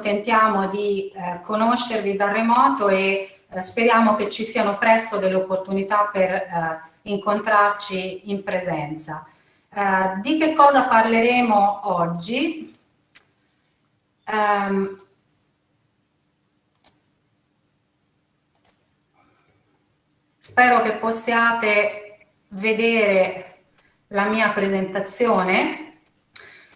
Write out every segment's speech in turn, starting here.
accontentiamo di eh, conoscervi da remoto e eh, speriamo che ci siano presto delle opportunità per eh, incontrarci in presenza. Eh, di che cosa parleremo oggi? Um, spero che possiate vedere la mia presentazione.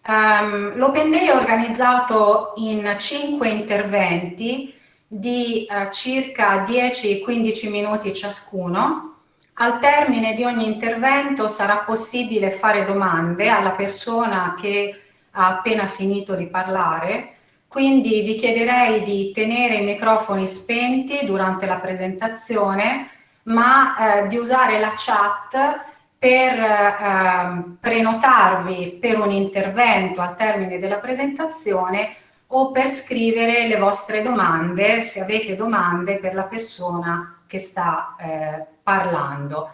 Um, L'Open Day è organizzato in cinque interventi di uh, circa 10-15 minuti ciascuno. Al termine di ogni intervento sarà possibile fare domande alla persona che ha appena finito di parlare, quindi vi chiederei di tenere i microfoni spenti durante la presentazione ma eh, di usare la chat per eh, prenotarvi per un intervento al termine della presentazione o per scrivere le vostre domande, se avete domande per la persona che sta eh, parlando.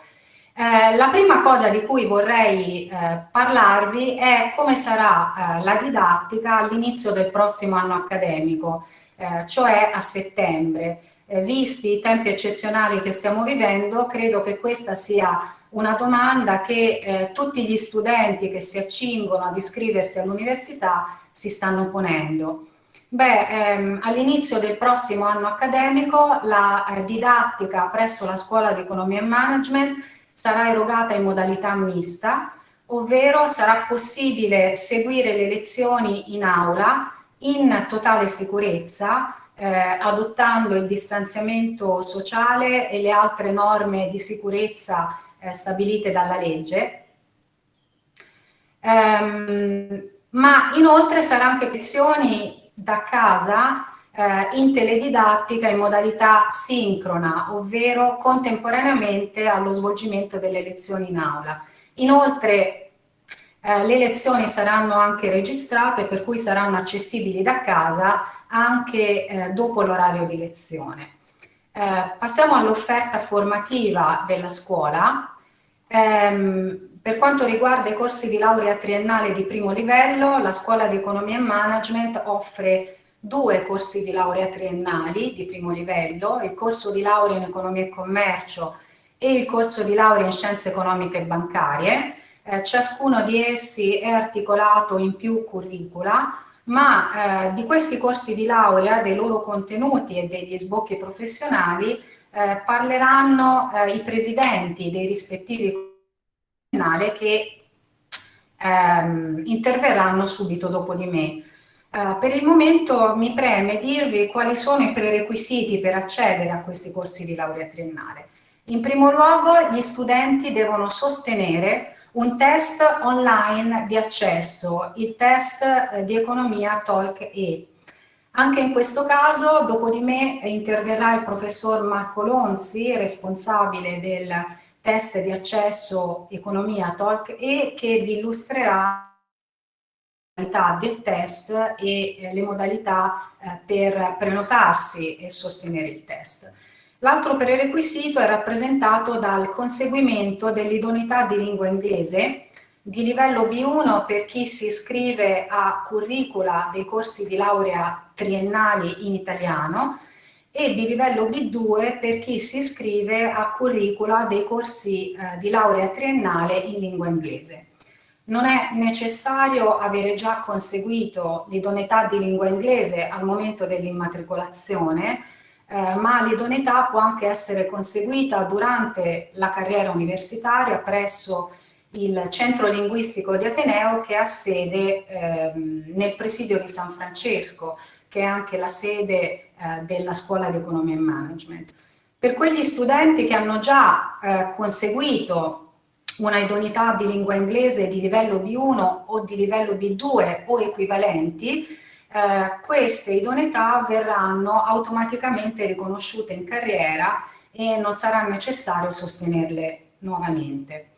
Eh, la prima cosa di cui vorrei eh, parlarvi è come sarà eh, la didattica all'inizio del prossimo anno accademico, eh, cioè a settembre eh, visti i tempi eccezionali che stiamo vivendo, credo che questa sia una domanda che eh, tutti gli studenti che si accingono ad iscriversi all'università si stanno ponendo. Beh, ehm, all'inizio del prossimo anno accademico la eh, didattica presso la Scuola di Economia e Management sarà erogata in modalità mista, ovvero sarà possibile seguire le lezioni in aula in totale sicurezza eh, adottando il distanziamento sociale e le altre norme di sicurezza eh, stabilite dalla legge. Um, ma inoltre saranno anche lezioni da casa eh, in teledidattica in modalità sincrona, ovvero contemporaneamente allo svolgimento delle lezioni in aula. Inoltre eh, le lezioni saranno anche registrate per cui saranno accessibili da casa anche eh, dopo l'orario di lezione. Eh, passiamo all'offerta formativa della scuola. Ehm, per quanto riguarda i corsi di laurea triennale di primo livello, la Scuola di Economia e Management offre due corsi di laurea triennali di primo livello, il corso di laurea in Economia e Commercio e il corso di laurea in Scienze Economiche e Bancarie. Eh, ciascuno di essi è articolato in più curricula, ma eh, di questi corsi di laurea, dei loro contenuti e degli sbocchi professionali eh, parleranno eh, i presidenti dei rispettivi comunali che ehm, interverranno subito dopo di me. Uh, per il momento mi preme dirvi quali sono i prerequisiti per accedere a questi corsi di laurea triennale. In primo luogo gli studenti devono sostenere un test online di accesso, il test eh, di economia Talk E. Anche in questo caso, dopo di me, interverrà il professor Marco Lonzi, responsabile del test di accesso economia Talk E, che vi illustrerà del test e eh, le modalità eh, per prenotarsi e sostenere il test. L'altro prerequisito è rappresentato dal conseguimento dell'idoneità di lingua inglese di livello B1 per chi si iscrive a curricula dei corsi di laurea triennali in italiano e di livello B2 per chi si iscrive a curricula dei corsi eh, di laurea triennale in lingua inglese. Non è necessario avere già conseguito l'idoneità di lingua inglese al momento dell'immatricolazione, eh, ma l'idoneità può anche essere conseguita durante la carriera universitaria presso il centro linguistico di Ateneo che ha sede ehm, nel presidio di San Francesco, che è anche la sede eh, della scuola di economia e management. Per quegli studenti che hanno già eh, conseguito una idoneità di lingua inglese di livello B1 o di livello B2 o equivalenti, eh, queste idoneità verranno automaticamente riconosciute in carriera e non sarà necessario sostenerle nuovamente.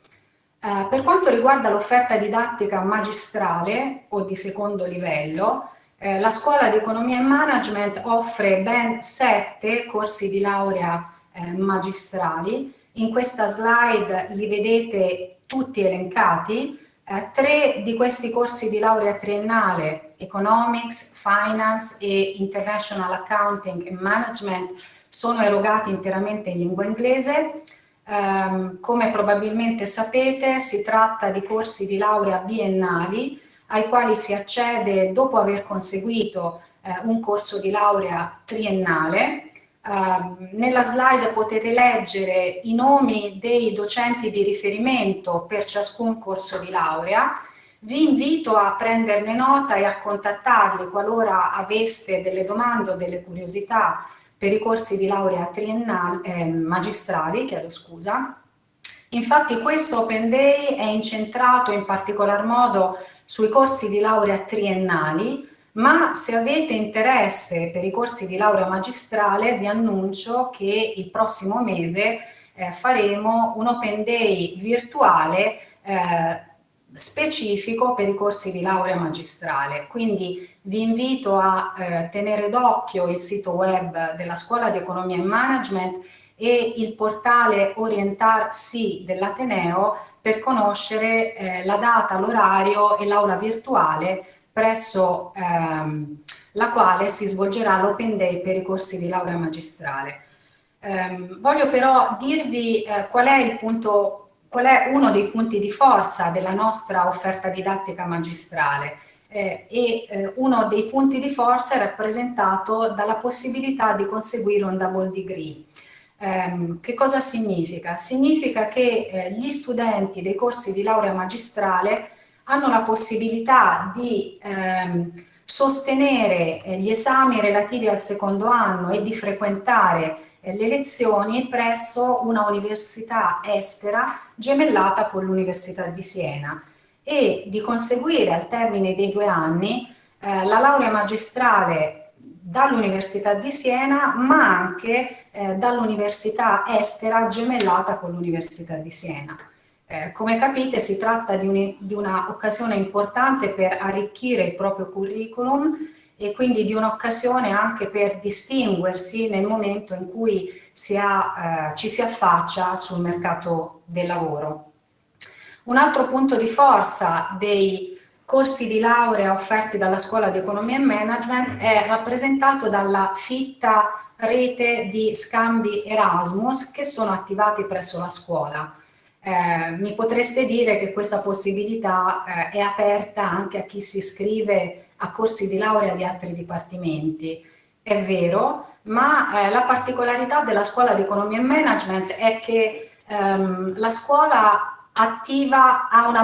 Eh, per quanto riguarda l'offerta didattica magistrale o di secondo livello, eh, la Scuola di Economia e Management offre ben sette corsi di laurea eh, magistrali. In questa slide li vedete tutti elencati. Eh, tre di questi corsi di laurea triennale Economics, Finance e International Accounting and Management sono erogati interamente in lingua inglese. Um, come probabilmente sapete si tratta di corsi di laurea biennali ai quali si accede dopo aver conseguito eh, un corso di laurea triennale. Uh, nella slide potete leggere i nomi dei docenti di riferimento per ciascun corso di laurea. Vi invito a prenderne nota e a contattarli qualora aveste delle domande o delle curiosità per i corsi di laurea eh, magistrali, chiedo scusa. Infatti questo Open Day è incentrato in particolar modo sui corsi di laurea triennali, ma se avete interesse per i corsi di laurea magistrale vi annuncio che il prossimo mese eh, faremo un Open Day virtuale eh, specifico per i corsi di laurea magistrale. Quindi vi invito a eh, tenere d'occhio il sito web della Scuola di Economia e Management e il portale Orientarsi dell'Ateneo per conoscere eh, la data, l'orario e l'aula virtuale presso ehm, la quale si svolgerà l'Open Day per i corsi di laurea magistrale. Eh, voglio però dirvi eh, qual è il punto qual è uno dei punti di forza della nostra offerta didattica magistrale eh, e eh, uno dei punti di forza è rappresentato dalla possibilità di conseguire un double degree. Eh, che cosa significa? Significa che eh, gli studenti dei corsi di laurea magistrale hanno la possibilità di ehm, sostenere eh, gli esami relativi al secondo anno e di frequentare le lezioni presso una università estera gemellata con l'Università di Siena e di conseguire al termine dei due anni eh, la laurea magistrale dall'Università di Siena ma anche eh, dall'università estera gemellata con l'Università di Siena. Eh, come capite si tratta di un'occasione importante per arricchire il proprio curriculum e quindi di un'occasione anche per distinguersi nel momento in cui si ha, eh, ci si affaccia sul mercato del lavoro. Un altro punto di forza dei corsi di laurea offerti dalla Scuola di Economia e Management è rappresentato dalla fitta rete di scambi Erasmus che sono attivati presso la scuola. Eh, mi potreste dire che questa possibilità eh, è aperta anche a chi si iscrive a corsi di laurea di altri dipartimenti. È vero, ma eh, la particolarità della scuola di economia e management è che ehm, la scuola attiva ha una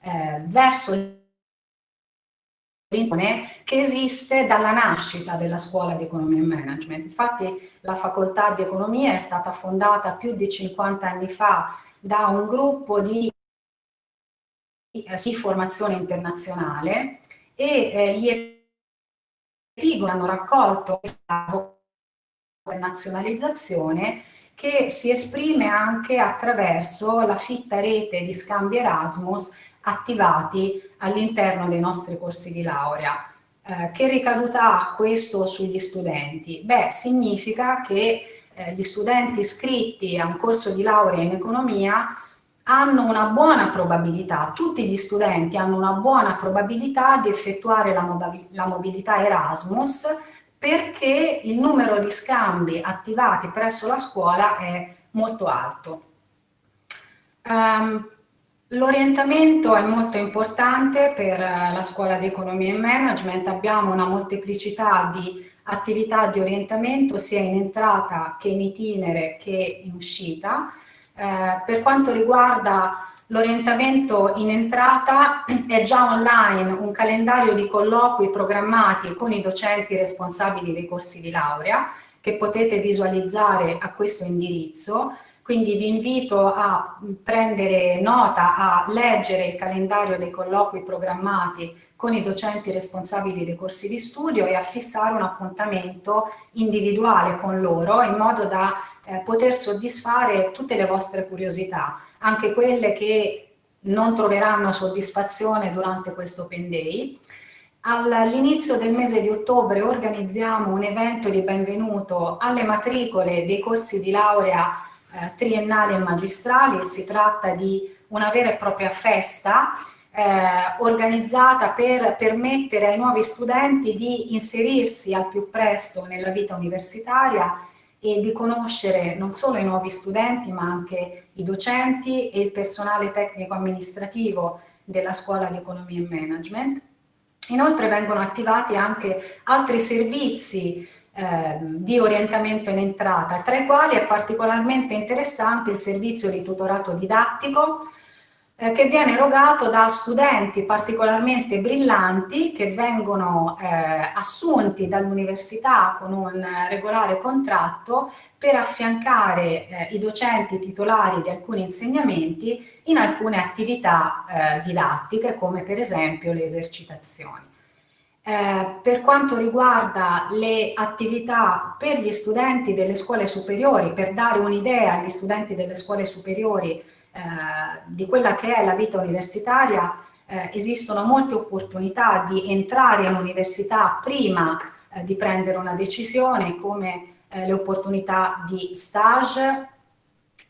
eh, verso che esiste dalla nascita della scuola di economia e management. Infatti la facoltà di economia è stata fondata più di 50 anni fa da un gruppo di, eh, di formazione internazionale e eh, gli epigoni hanno raccolto questa nazionalizzazione che si esprime anche attraverso la fitta rete di scambi Erasmus attivati all'interno dei nostri corsi di laurea. Eh, che ricaduta ha questo sugli studenti? Beh, significa che eh, gli studenti iscritti a un corso di laurea in economia hanno una buona probabilità, tutti gli studenti hanno una buona probabilità di effettuare la, mobilità Erasmus perché il numero di scambi attivati presso la scuola è molto alto. Um, L'orientamento è molto importante per la scuola di economia e management, abbiamo una molteplicità di attività di orientamento sia in entrata che in itinere che in uscita. Eh, per quanto riguarda l'orientamento in entrata è già online un calendario di colloqui programmati con i docenti responsabili dei corsi di laurea che potete visualizzare a questo indirizzo quindi vi invito a prendere nota, a leggere il calendario dei colloqui programmati con i docenti responsabili dei corsi di studio e a fissare un appuntamento individuale con loro in modo da eh, poter soddisfare tutte le vostre curiosità, anche quelle che non troveranno soddisfazione durante questo Open Day. All'inizio del mese di ottobre organizziamo un evento di benvenuto alle matricole dei corsi di laurea eh, triennali e magistrali, si tratta di una vera e propria festa eh, organizzata per permettere ai nuovi studenti di inserirsi al più presto nella vita universitaria e di conoscere non solo i nuovi studenti ma anche i docenti e il personale tecnico amministrativo della scuola di economia e management. Inoltre vengono attivati anche altri servizi eh, di orientamento in entrata, tra i quali è particolarmente interessante il servizio di tutorato didattico, eh, che viene erogato da studenti particolarmente brillanti che vengono eh, assunti dall'università con un regolare contratto per affiancare eh, i docenti titolari di alcuni insegnamenti in alcune attività eh, didattiche come per esempio le esercitazioni. Eh, per quanto riguarda le attività per gli studenti delle scuole superiori, per dare un'idea agli studenti delle scuole superiori di quella che è la vita universitaria, eh, esistono molte opportunità di entrare all'università prima eh, di prendere una decisione, come eh, le opportunità di stage,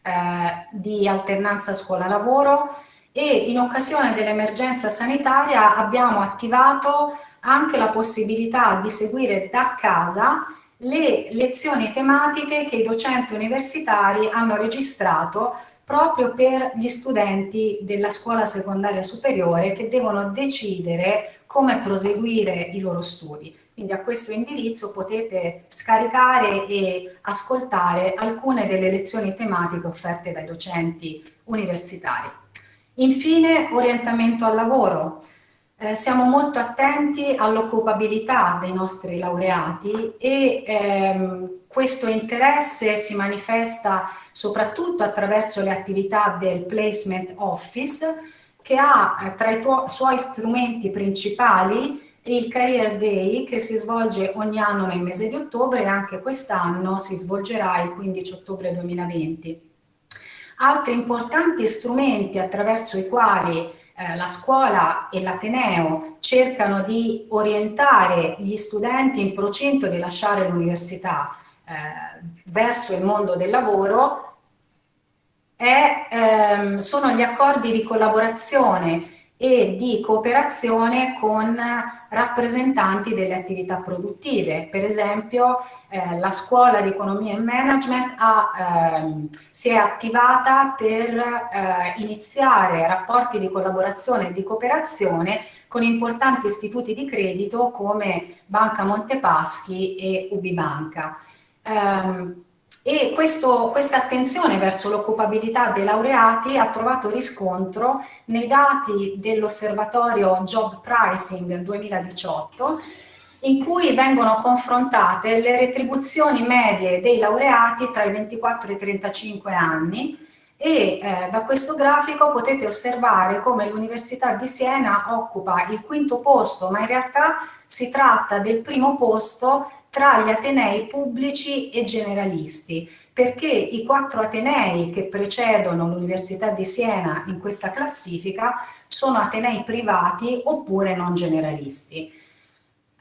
eh, di alternanza scuola-lavoro e in occasione dell'emergenza sanitaria abbiamo attivato anche la possibilità di seguire da casa le lezioni tematiche che i docenti universitari hanno registrato proprio per gli studenti della scuola secondaria superiore che devono decidere come proseguire i loro studi. Quindi a questo indirizzo potete scaricare e ascoltare alcune delle lezioni tematiche offerte dai docenti universitari. Infine, orientamento al lavoro. Eh, siamo molto attenti all'occupabilità dei nostri laureati e ehm, questo interesse si manifesta soprattutto attraverso le attività del Placement Office che ha eh, tra i suoi strumenti principali il Career Day che si svolge ogni anno nel mese di ottobre e anche quest'anno si svolgerà il 15 ottobre 2020. Altri importanti strumenti attraverso i quali eh, la scuola e l'Ateneo cercano di orientare gli studenti in procinto di lasciare l'università verso il mondo del lavoro è, ehm, sono gli accordi di collaborazione e di cooperazione con rappresentanti delle attività produttive. Per esempio eh, la scuola di economia e management ha, ehm, si è attivata per eh, iniziare rapporti di collaborazione e di cooperazione con importanti istituti di credito come Banca Montepaschi e Ubibanca. Um, e questo, questa attenzione verso l'occupabilità dei laureati ha trovato riscontro nei dati dell'osservatorio Job Pricing 2018 in cui vengono confrontate le retribuzioni medie dei laureati tra i 24 e i 35 anni e eh, da questo grafico potete osservare come l'Università di Siena occupa il quinto posto, ma in realtà si tratta del primo posto tra gli atenei pubblici e generalisti, perché i quattro atenei che precedono l'Università di Siena in questa classifica sono atenei privati oppure non generalisti.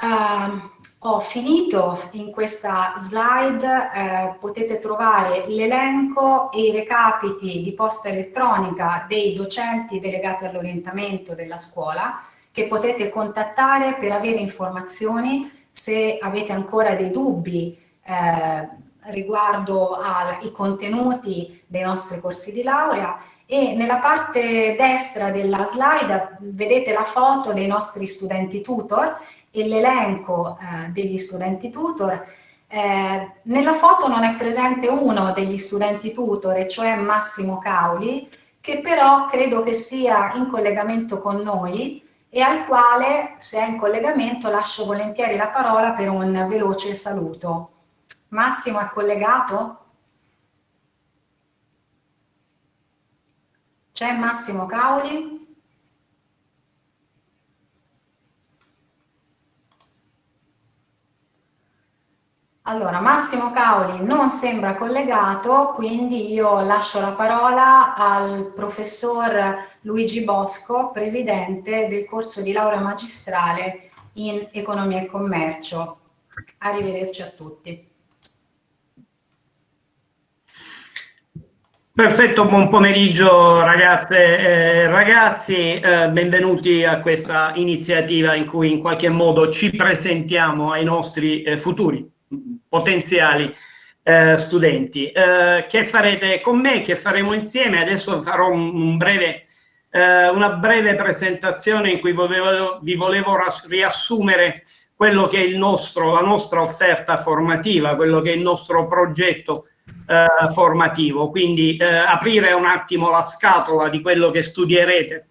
Uh, ho finito in questa slide, eh, potete trovare l'elenco e i recapiti di posta elettronica dei docenti delegati all'orientamento della scuola che potete contattare per avere informazioni se avete ancora dei dubbi eh, riguardo ai contenuti dei nostri corsi di laurea e nella parte destra della slide vedete la foto dei nostri studenti tutor e l'elenco eh, degli studenti tutor. Eh, nella foto non è presente uno degli studenti tutor, cioè Massimo Cauli, che però credo che sia in collegamento con noi e al quale, se è in collegamento, lascio volentieri la parola per un veloce saluto. Massimo è collegato? C'è Massimo Cauli? Allora, Massimo Cauli non sembra collegato, quindi io lascio la parola al professor Luigi Bosco, presidente del corso di laurea magistrale in Economia e Commercio. Arrivederci a tutti. Perfetto, buon pomeriggio ragazze e ragazzi, eh, benvenuti a questa iniziativa in cui in qualche modo ci presentiamo ai nostri eh, futuri potenziali eh, studenti. Eh, che farete con me, che faremo insieme? Adesso farò un, un breve, eh, una breve presentazione in cui volevo, vi volevo riassumere quello che è il nostro, la nostra offerta formativa, quello che è il nostro progetto eh, formativo, quindi eh, aprire un attimo la scatola di quello che studierete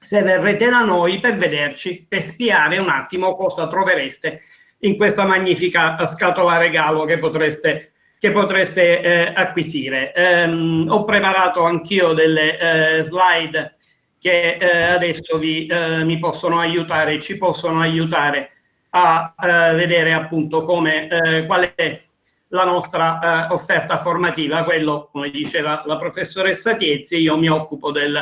se verrete da noi per vederci, per spiare un attimo cosa trovereste in questa magnifica scatola regalo che potreste, che potreste eh, acquisire. Um, ho preparato anch'io delle eh, slide che eh, adesso vi, eh, mi possono aiutare, ci possono aiutare a vedere appunto come, qual è la nostra eh, offerta formativa, quello, come diceva la professoressa Tiezzi, io mi occupo del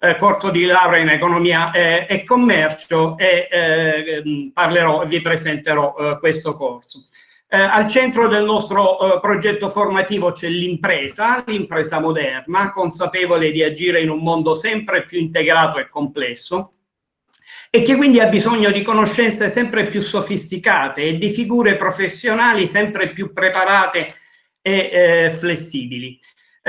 eh, corso di laurea in economia eh, e commercio e eh, parlerò e vi presenterò eh, questo corso. Eh, al centro del nostro progetto formativo c'è l'impresa, l'impresa moderna, consapevole di agire in un mondo sempre più integrato e complesso, e che quindi ha bisogno di conoscenze sempre più sofisticate e di figure professionali sempre più preparate e eh, flessibili.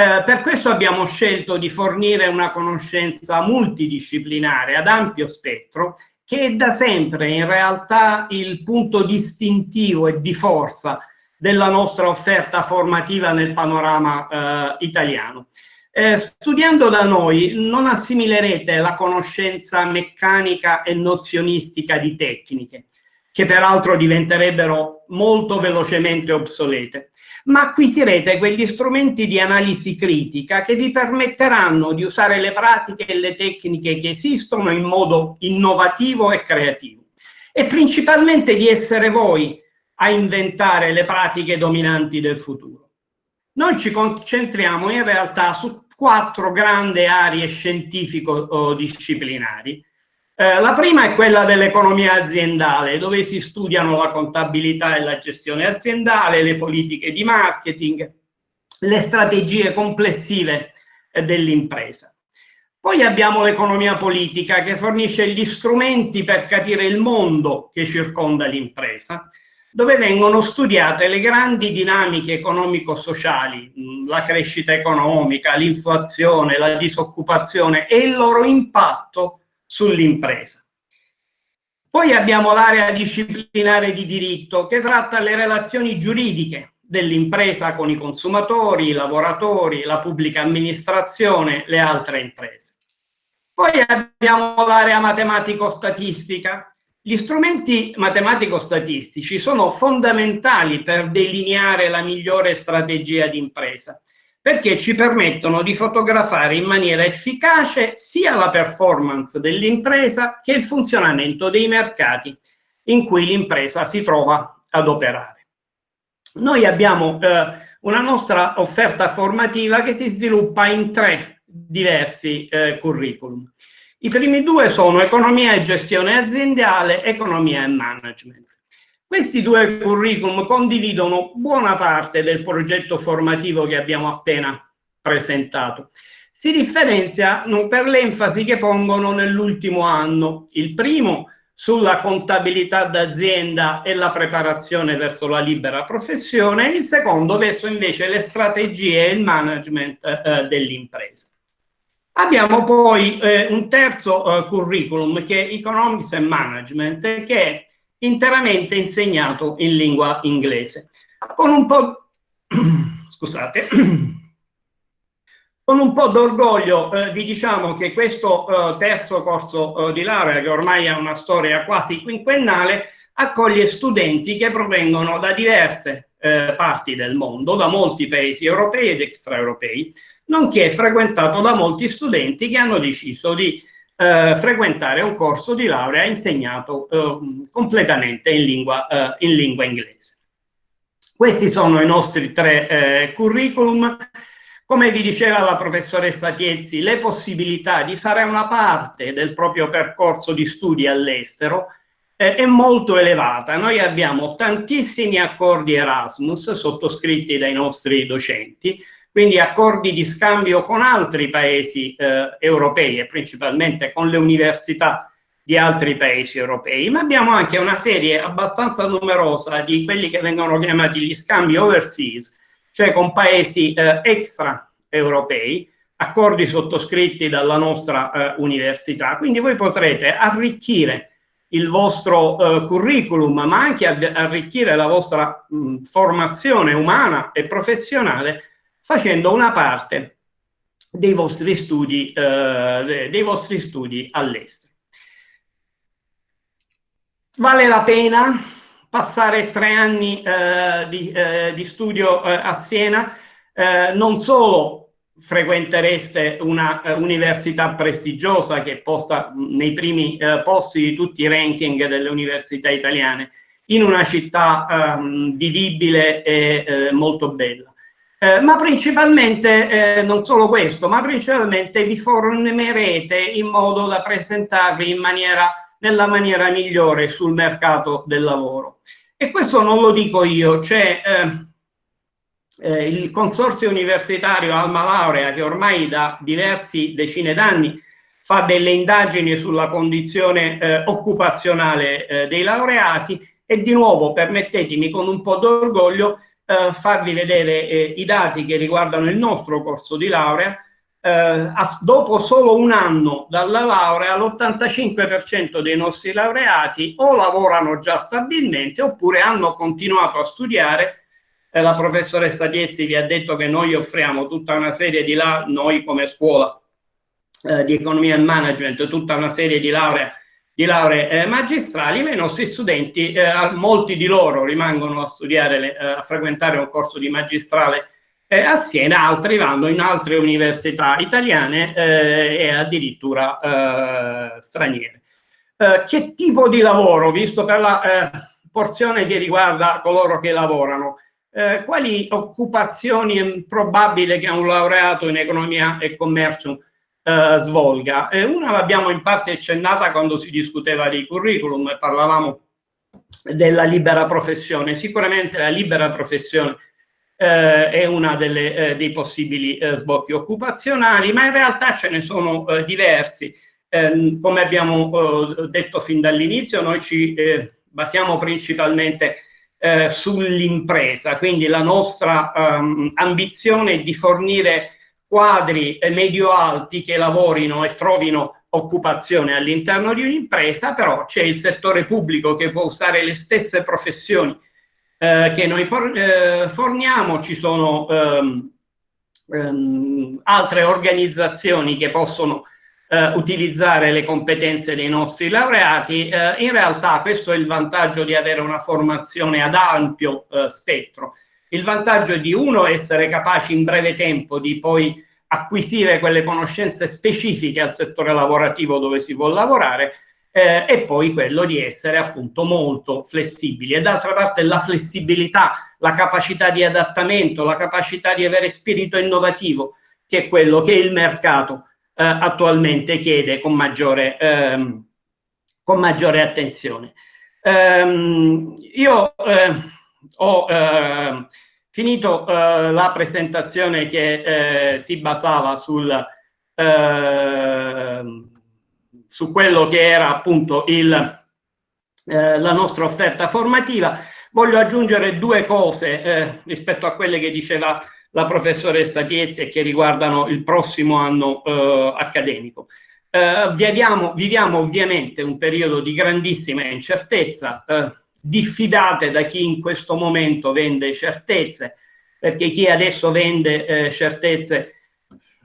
Eh, per questo abbiamo scelto di fornire una conoscenza multidisciplinare ad ampio spettro che è da sempre in realtà il punto distintivo e di forza della nostra offerta formativa nel panorama eh, italiano. Eh, studiando da noi non assimilerete la conoscenza meccanica e nozionistica di tecniche, che peraltro diventerebbero molto velocemente obsolete, ma acquisirete quegli strumenti di analisi critica che vi permetteranno di usare le pratiche e le tecniche che esistono in modo innovativo e creativo e principalmente di essere voi a inventare le pratiche dominanti del futuro. Noi ci concentriamo in realtà su quattro grandi aree scientifico-disciplinari. Eh, la prima è quella dell'economia aziendale, dove si studiano la contabilità e la gestione aziendale, le politiche di marketing, le strategie complessive eh, dell'impresa. Poi abbiamo l'economia politica che fornisce gli strumenti per capire il mondo che circonda l'impresa dove vengono studiate le grandi dinamiche economico-sociali, la crescita economica, l'inflazione, la disoccupazione e il loro impatto sull'impresa. Poi abbiamo l'area disciplinare di diritto che tratta le relazioni giuridiche dell'impresa con i consumatori, i lavoratori, la pubblica amministrazione, le altre imprese. Poi abbiamo l'area matematico-statistica gli strumenti matematico-statistici sono fondamentali per delineare la migliore strategia di impresa, perché ci permettono di fotografare in maniera efficace sia la performance dell'impresa che il funzionamento dei mercati in cui l'impresa si trova ad operare. Noi abbiamo eh, una nostra offerta formativa che si sviluppa in tre diversi eh, curriculum. I primi due sono economia e gestione aziendale, economia e management. Questi due curriculum condividono buona parte del progetto formativo che abbiamo appena presentato. Si differenziano per l'enfasi che pongono nell'ultimo anno. Il primo sulla contabilità d'azienda e la preparazione verso la libera professione, il secondo verso invece le strategie e il management eh, dell'impresa. Abbiamo poi eh, un terzo eh, curriculum che è Economics and Management che interamente insegnato in lingua inglese. Con un po', scusate, con un po' d'orgoglio eh, vi diciamo che questo eh, terzo corso eh, di laurea, che ormai ha una storia quasi quinquennale, accoglie studenti che provengono da diverse eh, parti del mondo, da molti paesi europei ed extraeuropei, nonché frequentato da molti studenti che hanno deciso di eh, frequentare un corso di laurea insegnato eh, completamente in lingua, eh, in lingua, inglese. Questi sono i nostri tre eh, curriculum. Come vi diceva la professoressa Tiezzi, le possibilità di fare una parte del proprio percorso di studi all'estero eh, è molto elevata. Noi abbiamo tantissimi accordi Erasmus sottoscritti dai nostri docenti, quindi accordi di scambio con altri paesi eh, europei e principalmente con le università di altri paesi europei, ma abbiamo anche una serie abbastanza numerosa di quelli che vengono chiamati gli scambi overseas, cioè con paesi eh, extra europei, accordi sottoscritti dalla nostra eh, università. Quindi voi potrete arricchire il vostro eh, curriculum, ma anche arricchire la vostra mh, formazione umana e professionale facendo una parte dei vostri studi, eh, dei vostri studi all'estero. Vale la pena passare tre anni eh, di, eh, di, studio eh, a Siena, eh, non solo frequentereste una uh, università prestigiosa che posta nei primi uh, posti di tutti i ranking delle università italiane, in una città um, vivibile e uh, molto bella. Ma principalmente, non solo questo, ma principalmente vi formerete in modo da presentarvi in maniera nella maniera migliore sul mercato del lavoro. E questo non lo dico io, c'è eh, eh, il consorzio universitario Alma Laurea che ormai da diversi decine d'anni fa delle indagini sulla condizione eh, occupazionale eh, dei laureati e di nuovo permettetemi con un po' d'orgoglio eh, farvi vedere eh, i dati che riguardano il nostro corso di laurea eh, dopo solo un anno dalla laurea l'85% dei nostri laureati o lavorano già stabilmente oppure hanno continuato a studiare. Eh, la professoressa Tiezzi vi ha detto che noi offriamo tutta una serie di la noi come scuola eh, di economia e management, tutta una serie di lauree, di lauree eh, magistrali, ma i nostri studenti, eh, molti di loro rimangono a studiare, eh, a frequentare un corso di magistrale a Siena, altri vanno in altre università italiane e addirittura straniere. Che tipo di lavoro, visto per la porzione che riguarda coloro che lavorano, eh, quali occupazioni è probabile che un laureato in economia e commercio svolga? una l'abbiamo in parte accennata quando si discuteva dei curriculum e parlavamo della libera professione. Sicuramente la libera professione eh, è una eh, dei possibili eh, sbocchi occupazionali, ma in realtà ce ne sono eh, diversi. Ehm, come abbiamo eh, detto fin dall'inizio, noi ci eh, basiamo principalmente sull'impresa, quindi la nostra um, ambizione è di fornire quadri medio-alti che lavorino e trovino occupazione all'interno di un'impresa, però c'è il settore pubblico che può usare le stesse professioni eh, che noi eh, forniamo, ci sono ehm, ehm, altre organizzazioni che possono eh, utilizzare le competenze dei nostri laureati. Eh, in realtà questo è il vantaggio di avere una formazione ad ampio eh, spettro. Il vantaggio è di uno essere capaci in breve tempo di poi acquisire quelle conoscenze specifiche al settore lavorativo dove si vuole lavorare eh, e poi quello di essere appunto molto flessibili. E d'altra parte la flessibilità, la capacità di adattamento, la capacità di avere spirito innovativo, che è quello che il mercato eh, attualmente chiede con maggiore, ehm, con maggiore attenzione. Ehm, io eh, ho ehm, finito eh, la presentazione che eh, si basava sul ehm, su quello che era appunto il, eh, la nostra offerta formativa. Voglio aggiungere due cose eh, rispetto a quelle che diceva la professoressa Tiezzi e che riguardano il prossimo anno eh, accademico. Eh, viviamo, viviamo, ovviamente un periodo di grandissima incertezza, eh, diffidate da chi in questo momento vende certezze, perché chi adesso vende eh, certezze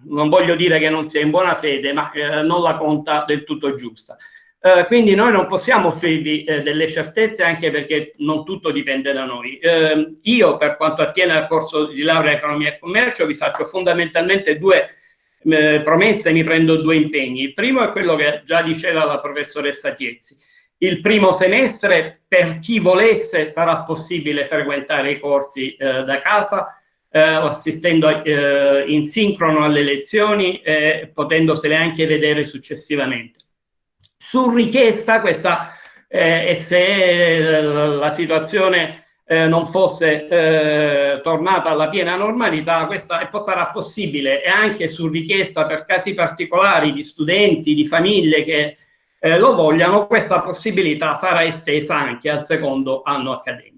non voglio dire che non sia in buona fede, ma eh, non la conta del tutto giusta. Eh, quindi noi non possiamo offrirvi eh, delle certezze anche perché non tutto dipende da noi. Ehm, io per quanto attiene al corso di laurea economia e commercio vi faccio fondamentalmente due eh, promesse, mi prendo due impegni. Il primo è quello che già diceva la professoressa Tiezzi. Il primo semestre per chi volesse sarà possibile frequentare i corsi eh, da casa eh, assistendo eh, in sincrono alle lezioni e potendosele anche vedere successivamente. Su richiesta, questa, eh, e se la situazione eh, non fosse eh, tornata alla piena normalità, questa sarà possibile e anche su richiesta per casi particolari di studenti, di famiglie che eh, lo vogliano, questa possibilità sarà estesa anche al secondo anno accademico.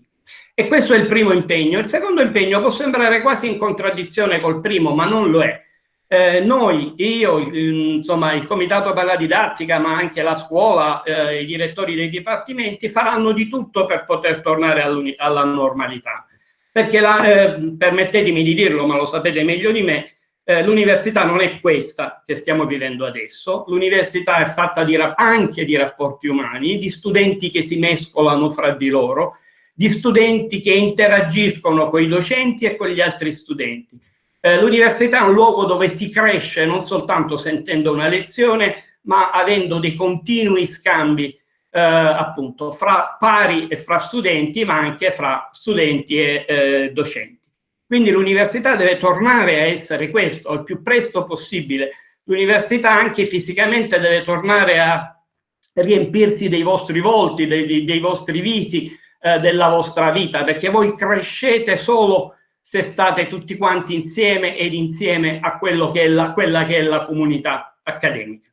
E questo è il primo impegno. Il secondo impegno può sembrare quasi in contraddizione col primo, ma non lo è. Eh, noi, io, insomma, il comitato per la didattica, ma anche la scuola, eh, i direttori dei dipartimenti faranno di tutto per poter tornare alla normalità. Perché, la, eh, permettetemi di dirlo, ma lo sapete meglio di me, eh, l'università non è questa che stiamo vivendo adesso, l'università è fatta di anche di rapporti umani, di studenti che si mescolano fra di loro, di studenti che interagiscono con i docenti e con gli altri studenti. Eh, L'università è un luogo dove si cresce non soltanto sentendo una lezione, ma avendo dei continui scambi eh, appunto fra pari e fra studenti, ma anche fra studenti e eh, docenti. Quindi l'università deve tornare a essere questo, il più presto possibile. L'università anche fisicamente deve tornare a riempirsi dei vostri volti, dei, dei vostri visi, eh, della vostra vita, perché voi crescete solo se state tutti quanti insieme ed insieme a quello che è la, quella che è la comunità accademica.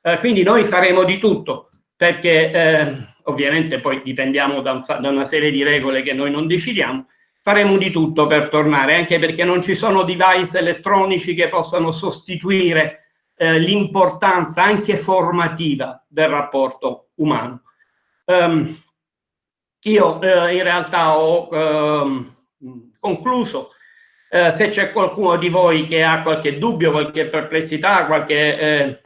Eh, quindi noi faremo di tutto, perché eh, ovviamente poi dipendiamo da, un, da una serie di regole che noi non decidiamo, faremo di tutto per tornare, anche perché non ci sono device elettronici che possano sostituire eh, l'importanza anche formativa del rapporto umano. Um, io eh, in realtà ho eh, concluso. Eh, se c'è qualcuno di voi che ha qualche dubbio, qualche perplessità, qualche eh,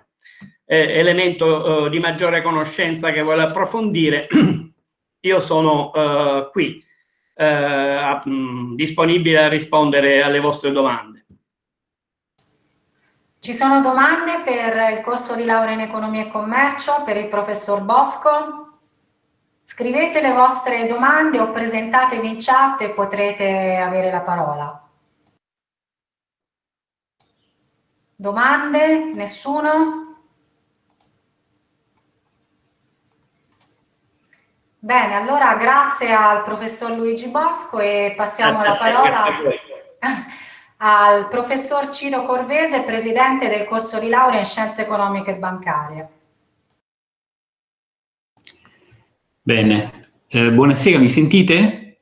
eh, elemento eh, di maggiore conoscenza che vuole approfondire, io sono qui, mh, mm, disponibile a rispondere alle vostre domande. Ci sono domande per il corso di laurea in economia e commercio per il professor Bosco? Scrivete le vostre domande o presentatevi in chat e potrete avere la parola. Domande? Nessuno? Bene, allora grazie al professor Luigi Bosco e passiamo la parola al professor Ciro Corvese, presidente del corso di laurea in scienze economiche e bancarie. Bene, eh, buonasera, mi sentite?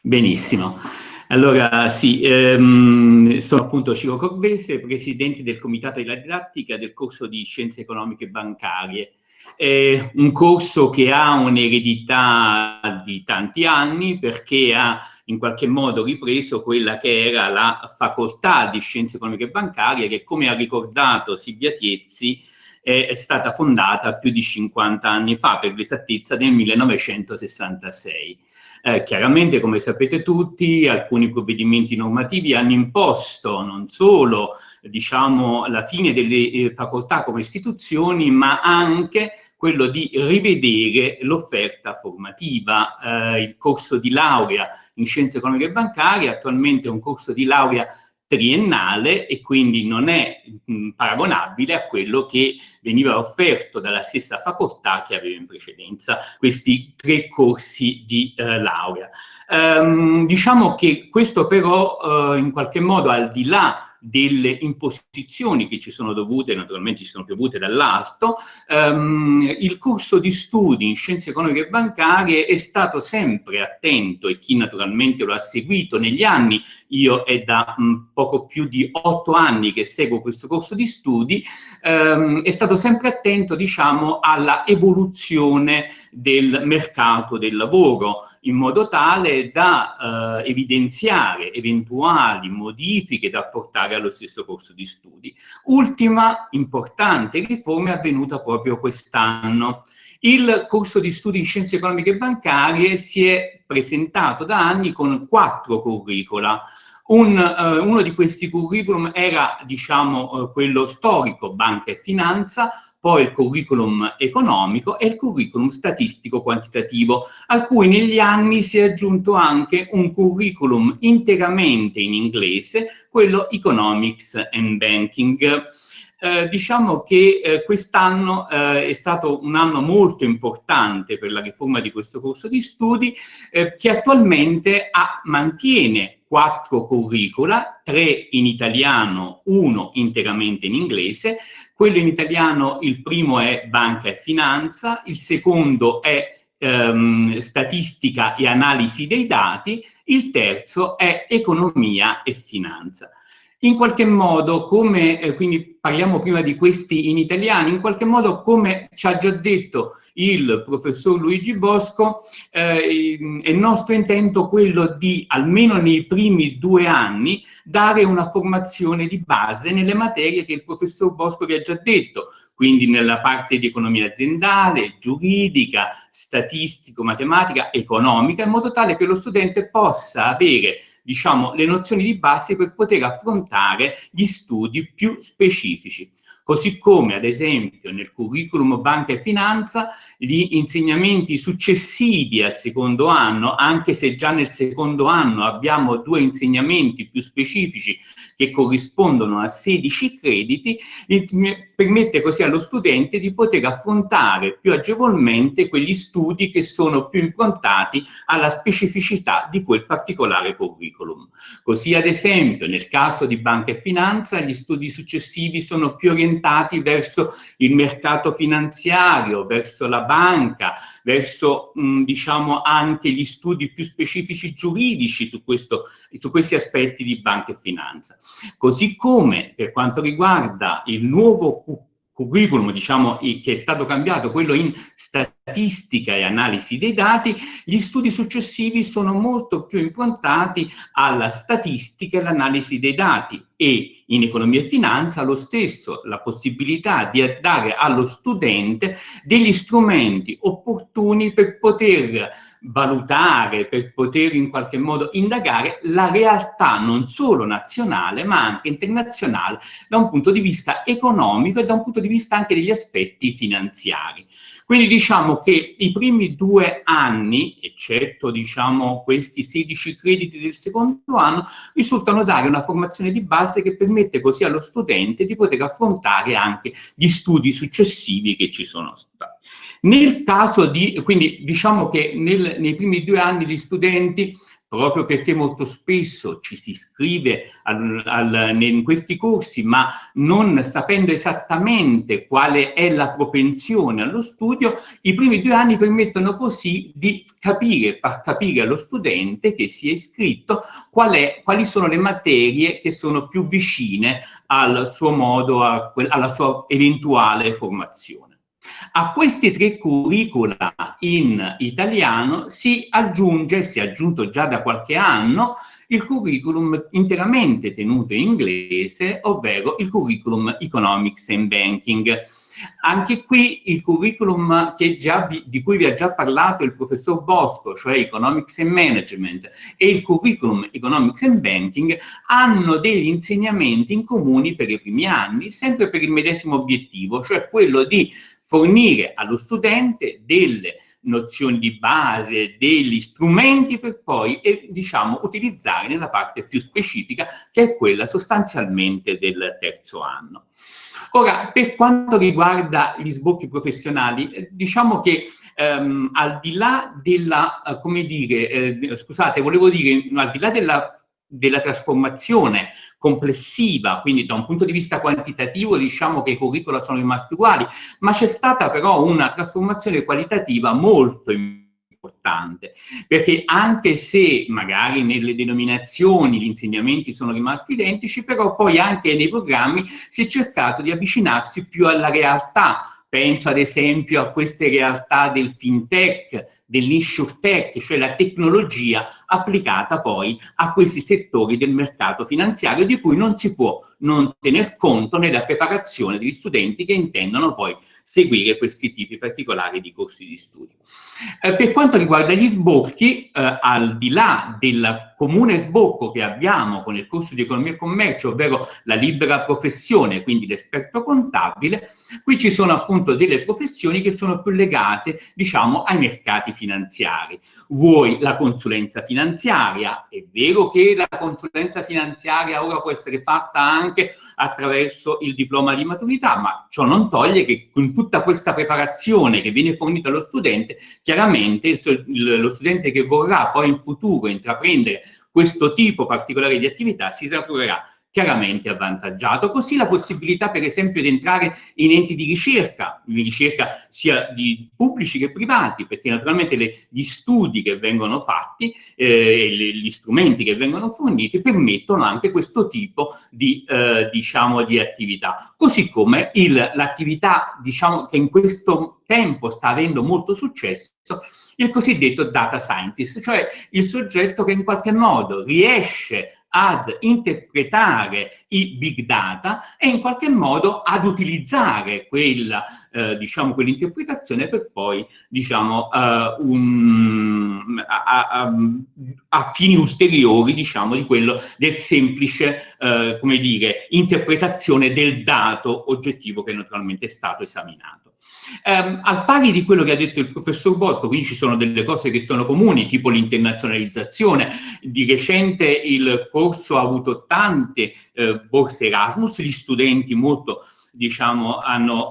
Benissimo. Allora, sì, ehm, sono appunto Ciro Corvese, presidente del Comitato della Didattica del corso di Scienze Economiche Bancarie. È un corso che ha un'eredità di tanti anni perché ha in qualche modo ripreso quella che era la facoltà di Scienze Economiche Bancarie che, come ha ricordato Silvia Tiezzi, è stata fondata più di 50 anni fa, per l'esattezza nel 1966. Eh, chiaramente, come sapete tutti, alcuni provvedimenti normativi hanno imposto non solo diciamo, la fine delle eh, facoltà come istituzioni, ma anche quello di rivedere l'offerta formativa. Eh, il corso di laurea in scienze economiche e bancarie attualmente è un corso di laurea triennale e quindi non è mh, paragonabile a quello che veniva offerto dalla stessa facoltà che aveva in precedenza questi tre corsi di eh, laurea. Um, diciamo che questo però uh, in qualche modo al di là delle imposizioni che ci sono dovute, naturalmente ci sono piovute dall'alto, um, il corso di studi in scienze economiche e bancarie è stato sempre attento e chi naturalmente lo ha seguito negli anni, io è da um, poco più di otto anni che seguo questo corso di studi, um, è stato sempre attento diciamo alla evoluzione del mercato del lavoro, in modo tale da eh, evidenziare eventuali modifiche da apportare allo stesso corso di studi. Ultima importante riforma è avvenuta proprio quest'anno. Il corso di studi in scienze economiche e bancarie si è presentato da anni con quattro curricula. Un, uh, uno di questi curriculum era, diciamo, uh, quello storico, banca e finanza, poi il curriculum economico e il curriculum statistico-quantitativo, a cui negli anni si è aggiunto anche un curriculum interamente in inglese, quello Economics and Banking. eh, diciamo che eh, quest'anno eh, è stato un anno molto importante per la riforma di questo corso di studi, eh, che attualmente ha, mantiene quattro curricula, tre in italiano, uno interamente in inglese. Quello in italiano, il primo è banca e finanza, il secondo è ehm, statistica e analisi dei dati, il terzo è economia e finanza. In qualche modo, come, eh, quindi parliamo prima di questi in italiano, in qualche modo come ci ha già detto il professor Luigi Bosco, eh, è nostro intento quello di, almeno nei primi due anni, dare una formazione di base nelle materie che il professor Bosco vi ha già detto, quindi nella parte di economia aziendale, giuridica, statistico, matematica, economica, in modo tale che lo studente possa avere diciamo, le nozioni di base per poter affrontare gli studi più specifici. Così come, ad esempio, nel curriculum Banca e Finanza, gli insegnamenti successivi al secondo anno, anche se già nel secondo anno abbiamo due insegnamenti più specifici che corrispondono a 16 crediti, permette così allo studente di poter affrontare più agevolmente quegli studi che sono più improntati alla specificità di quel particolare curriculum. Così ad esempio nel caso di banca e finanza gli studi successivi sono più orientati verso il mercato finanziario, verso la banca, verso mh, diciamo anche gli studi più specifici giuridici su, questo, su questi aspetti di banca e finanza. Così come per quanto riguarda il nuovo curriculum diciamo, che è stato cambiato, quello in statistica e analisi dei dati, gli studi successivi sono molto più improntati alla statistica e all'analisi dei dati. E in economia e finanza lo stesso, la possibilità di dare allo studente degli strumenti opportuni per poter valutare, per poter in qualche modo indagare la realtà non solo nazionale ma anche internazionale da un punto di vista economico e da un punto di vista anche degli aspetti finanziari. Quindi diciamo che i primi due anni, eccetto diciamo, questi 16 crediti del secondo anno, risultano dare una formazione di base che permette così allo studente di poter affrontare anche gli studi successivi che ci sono stati. Nel caso di, quindi diciamo che nel, nei primi due anni gli studenti proprio perché molto spesso ci si iscrive al, al, in questi corsi ma non sapendo esattamente quale è la propensione allo studio, i primi due anni permettono così di capire, far capire allo studente che si è iscritto qual è, quali sono le materie che sono più vicine al suo modo, a, alla sua eventuale formazione. A questi tre curricula in italiano si aggiunge, si è aggiunto già da qualche anno, il curriculum interamente tenuto in inglese, ovvero il curriculum Economics and Banking. Anche qui il curriculum già, di cui vi ha già parlato il professor Bosco, cioè Economics and Management, e il curriculum Economics and Banking hanno degli insegnamenti in comuni per i primi anni, sempre per il medesimo obiettivo, cioè quello di fornire allo studente delle nozioni di base, degli strumenti per poi, eh, diciamo, utilizzare nella parte più specifica, che è quella sostanzialmente del terzo anno. Ora, per quanto riguarda gli sbocchi professionali, eh, diciamo che ehm, al di là della, eh, come dire, eh, scusate, volevo dire, al di là della della trasformazione complessiva, quindi da un punto di vista quantitativo diciamo che i curricula sono rimasti uguali, ma c'è stata però una trasformazione qualitativa molto importante, perché anche se magari nelle denominazioni gli insegnamenti sono rimasti identici, però poi anche nei programmi si è cercato di avvicinarsi più alla realtà, penso ad esempio a queste realtà del fintech, dell'insurtech, cioè la tecnologia applicata poi a questi settori del mercato finanziario di cui non si può non tener conto nella preparazione degli studenti che intendono poi seguire questi tipi particolari di corsi di studio. Eh, per quanto riguarda gli sbocchi, eh, al di là del comune sbocco che abbiamo con il corso di economia e commercio, ovvero la libera professione, quindi l'esperto contabile, qui ci sono appunto delle professioni che sono più legate, diciamo, ai mercati finanziari. Vuoi la consulenza finanziaria, è vero che la consulenza finanziaria ora può essere fatta anche attraverso il diploma di maturità, ma ciò non toglie che con tutta questa preparazione che viene fornita allo studente, chiaramente lo studente che vorrà poi in futuro intraprendere questo tipo particolare di attività si troverà chiaramente avvantaggiato. Così la possibilità, per esempio, di entrare in enti di ricerca, di ricerca sia di pubblici che privati, perché naturalmente le, gli studi che vengono fatti, eh, le, gli strumenti che vengono forniti permettono anche questo tipo di, eh, diciamo, di attività. Così come l'attività, diciamo, che in questo tempo sta avendo molto successo, il cosiddetto data scientist, cioè il soggetto che in qualche modo riesce ad interpretare i big data e in qualche modo ad utilizzare quella, eh, diciamo, quell'interpretazione per poi, diciamo, uh, un, a, a, a, fini ulteriori, diciamo, di quello del semplice, uh, come dire, interpretazione del dato oggettivo che naturalmente è stato esaminato. Um, al pari di quello che ha detto il professor Bosco, quindi ci sono delle cose che sono comuni, tipo l'internazionalizzazione. Di recente il corso ha avuto tante eh, borse Erasmus, gli studenti molto, diciamo, hanno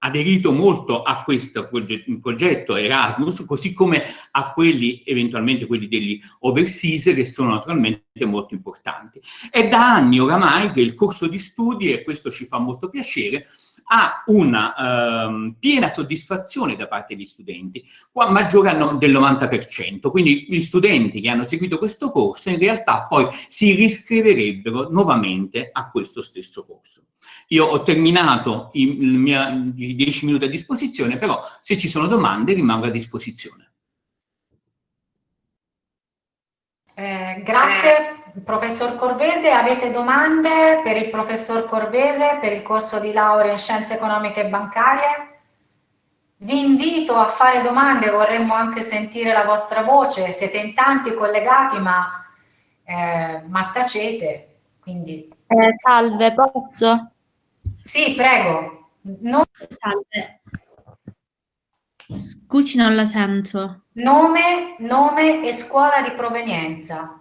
aderito molto a questo progetto, progetto Erasmus, così come a quelli, eventualmente quelli degli overseas, che sono naturalmente molto importanti. È da anni oramai che il corso di studi, e questo ci fa molto piacere, ha una ehm, piena soddisfazione da parte degli studenti, qua maggiore del 90%, quindi gli studenti che hanno seguito questo corso in realtà poi si riscriverebbero nuovamente a questo stesso corso. Io ho terminato i, i 10 minuti a disposizione, però se ci sono domande rimango a disposizione. Eh, grazie Professor Corvese, avete domande per il professor Corvese per il corso di laurea in scienze economiche e bancarie? Vi invito a fare domande, vorremmo anche sentire la vostra voce, siete in tanti collegati ma, eh, ma tacete, quindi... Eh, salve, posso? Sì, prego. Non... Salve. Scusi, non la sento. Nome, nome e scuola di provenienza.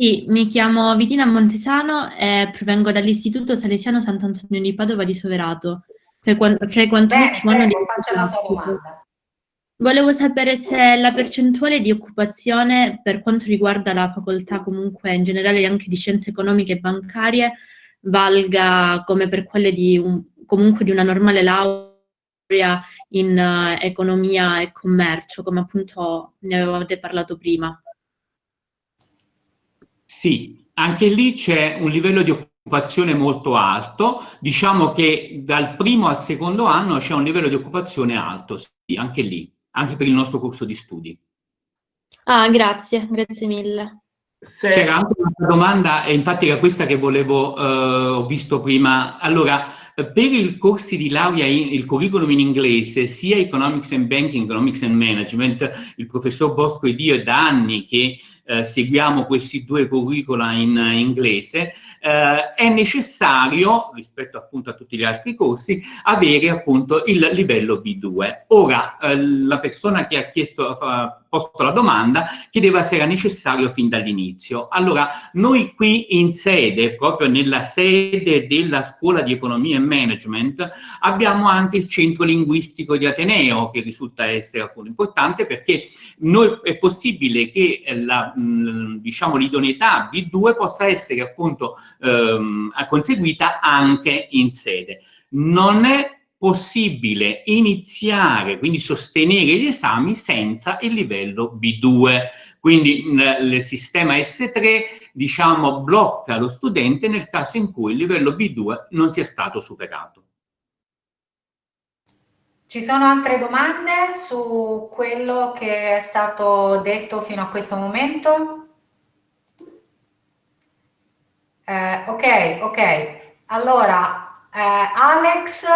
Sì, mi chiamo Vitina Montesano e provengo dall'Istituto Salesiano Sant'Antonio di Padova di Soverato. Frequento l'ultimo anno di... faccia la sua domanda. Volevo sapere se la percentuale di occupazione per quanto riguarda la facoltà comunque in generale anche di scienze economiche e bancarie valga come per quelle di un, comunque di una normale laurea in uh, economia e commercio, come appunto ne avevate parlato prima. Sì, anche lì c'è un livello di occupazione molto alto, diciamo che dal primo al secondo anno c'è un livello di occupazione alto, sì, anche lì, anche per il nostro corso di studi. Ah, grazie, grazie mille. C'era anche una domanda, e infatti era questa che volevo, eh, ho visto prima. Allora, per i corsi di laurea, in, il curriculum in inglese, sia Economics and Banking, Economics and Management, il professor Bosco ed io è da anni che eh, seguiamo questi due curricula in uh, inglese, eh, è necessario, rispetto appunto a tutti gli altri corsi, avere appunto il livello B2. Ora, eh, la persona che ha chiesto, posto la domanda chiedeva se era necessario fin dall'inizio. Allora, noi qui in sede, proprio nella sede della Scuola di Economia e Management, abbiamo anche il centro linguistico di Ateneo, che risulta essere appunto importante perché noi, è possibile che la diciamo, l'idoneità B2 possa essere appunto ehm, conseguita anche in sede. Non è possibile iniziare, quindi sostenere gli esami senza il livello B2. Quindi il sistema S3 diciamo, blocca lo studente nel caso in cui il livello B2 non sia stato superato. Ci sono altre domande su quello che è stato detto fino a questo momento? Eh, ok, ok. Allora, eh, Alex,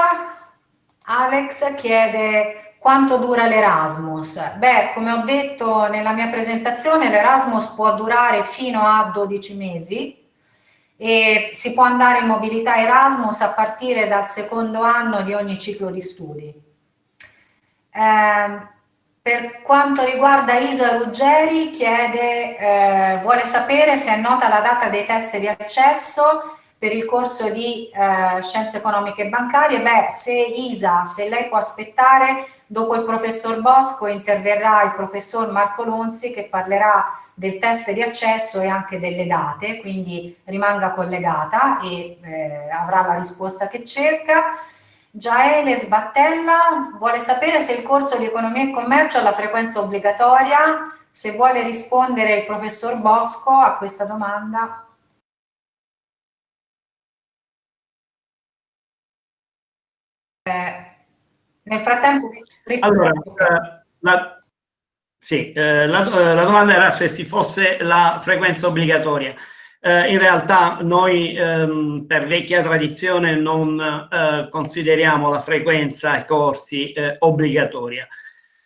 Alex chiede quanto dura l'Erasmus. Beh, come ho detto nella mia presentazione, l'Erasmus può durare fino a 12 mesi e si può andare in mobilità Erasmus a partire dal secondo anno di ogni ciclo di studi. Eh, per quanto riguarda Isa Ruggeri, chiede, eh, vuole sapere se è nota la data dei test di accesso per il corso di eh, Scienze Economiche e Bancarie, beh, se Isa, se lei può aspettare, dopo il professor Bosco interverrà il professor Marco Lonzi che parlerà del test di accesso e anche delle date, quindi rimanga collegata e eh, avrà la risposta che cerca. Giaele Sbattella vuole sapere se il corso di Economia e Commercio ha la frequenza obbligatoria, se vuole rispondere il professor Bosco a questa domanda. Eh, nel frattempo... Allora, eh, la, sì, eh, la, eh, la, domanda era se si fosse la frequenza obbligatoria. Eh, in realtà noi ehm, per vecchia tradizione non eh, consideriamo la frequenza ai corsi obbligatoria.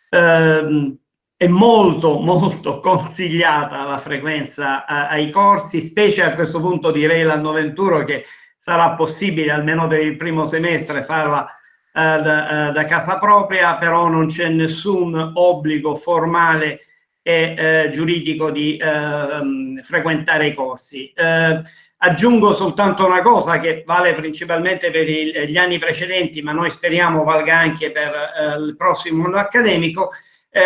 Ehm, è molto molto consigliata la frequenza ai corsi, specie a questo punto direi l'anno 21 che sarà possibile almeno per il primo semestre farla da, eh, da, casa propria, però non c'è nessun obbligo formale e eh, giuridico di ehm, frequentare i corsi. aggiungo soltanto una cosa che vale principalmente per il, gli anni precedenti, ma noi speriamo valga anche per il prossimo anno accademico,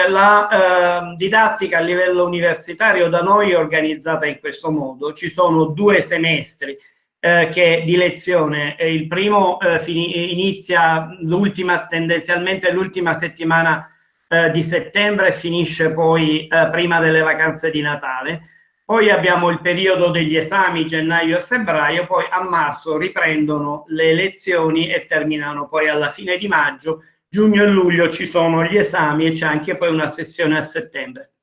la eh, didattica a livello universitario da noi è organizzata in questo modo. Ci sono due semestri eh, che di lezione. il primo eh, inizia l'ultima, tendenzialmente l'ultima settimana eh, di settembre e finisce poi eh, prima delle vacanze di Natale. Poi abbiamo il periodo degli esami gennaio e febbraio, poi a marzo riprendono le lezioni e terminano poi alla fine di maggio. Giugno e luglio ci sono gli esami e c'è anche poi una sessione a settembre.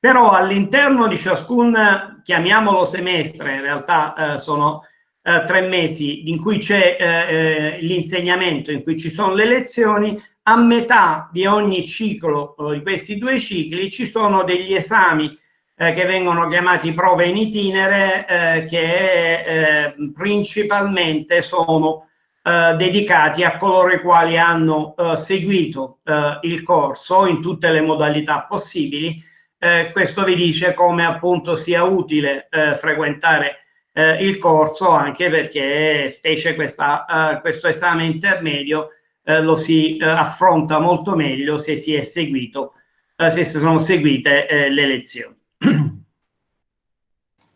Però all'interno di ciascun, chiamiamolo semestre, in realtà eh, sono eh, tre mesi in cui c'è eh, eh l'insegnamento, in cui ci sono le lezioni, a metà di ogni ciclo eh, di questi due cicli ci sono degli esami eh, che vengono chiamati prove in itinere che principalmente sono dedicati a coloro i quali hanno seguito il corso in tutte le modalità possibili eh, questo vi dice come appunto sia utile eh, frequentare eh, il corso anche perché specie questa, eh, questo esame intermedio eh, lo si eh, affronta molto meglio se si è seguito, se sono seguite le lezioni.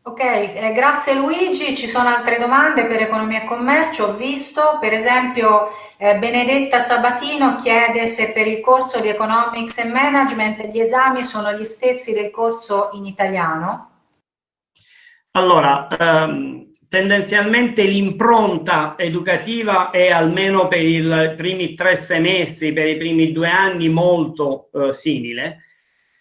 Ok, eh, grazie Luigi. Ci sono altre domande per economia e commercio. Ho visto, per esempio, eh, Benedetta Sabatino chiede se per il corso di Economics and Management gli esami sono gli stessi del corso in italiano. Allora, ehm, tendenzialmente l'impronta educativa è almeno per i primi tre semestri, per i primi due anni, molto eh, simile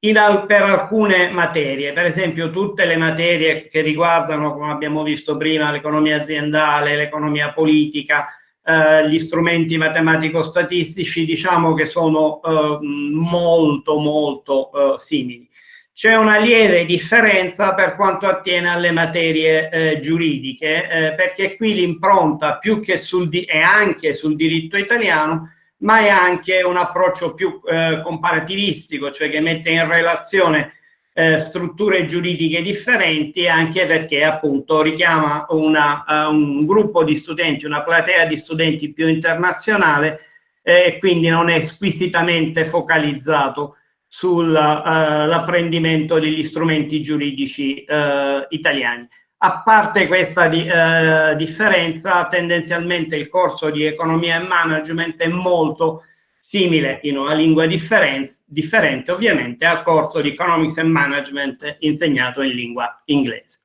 in, per alcune materie, per esempio tutte le materie che riguardano, come abbiamo visto prima, l'economia aziendale, l'economia politica, eh, gli strumenti matematico-statistici, diciamo che sono eh, molto molto eh, simili. C'è una lieve differenza per quanto attiene alle materie eh, giuridiche, eh, perché qui l'impronta più che sul, e anche sul diritto italiano ma è anche un approccio più eh, comparativistico, cioè che mette in relazione eh, strutture giuridiche differenti, anche perché appunto richiama una, uh, un gruppo di studenti, una platea di studenti più internazionale eh, e quindi non è squisitamente focalizzato sull'apprendimento uh, degli strumenti giuridici uh, italiani. A parte questa di, eh, differenza, tendenzialmente il corso di economia e management è molto simile in una lingua differente ovviamente al corso di economics and management insegnato in lingua inglese.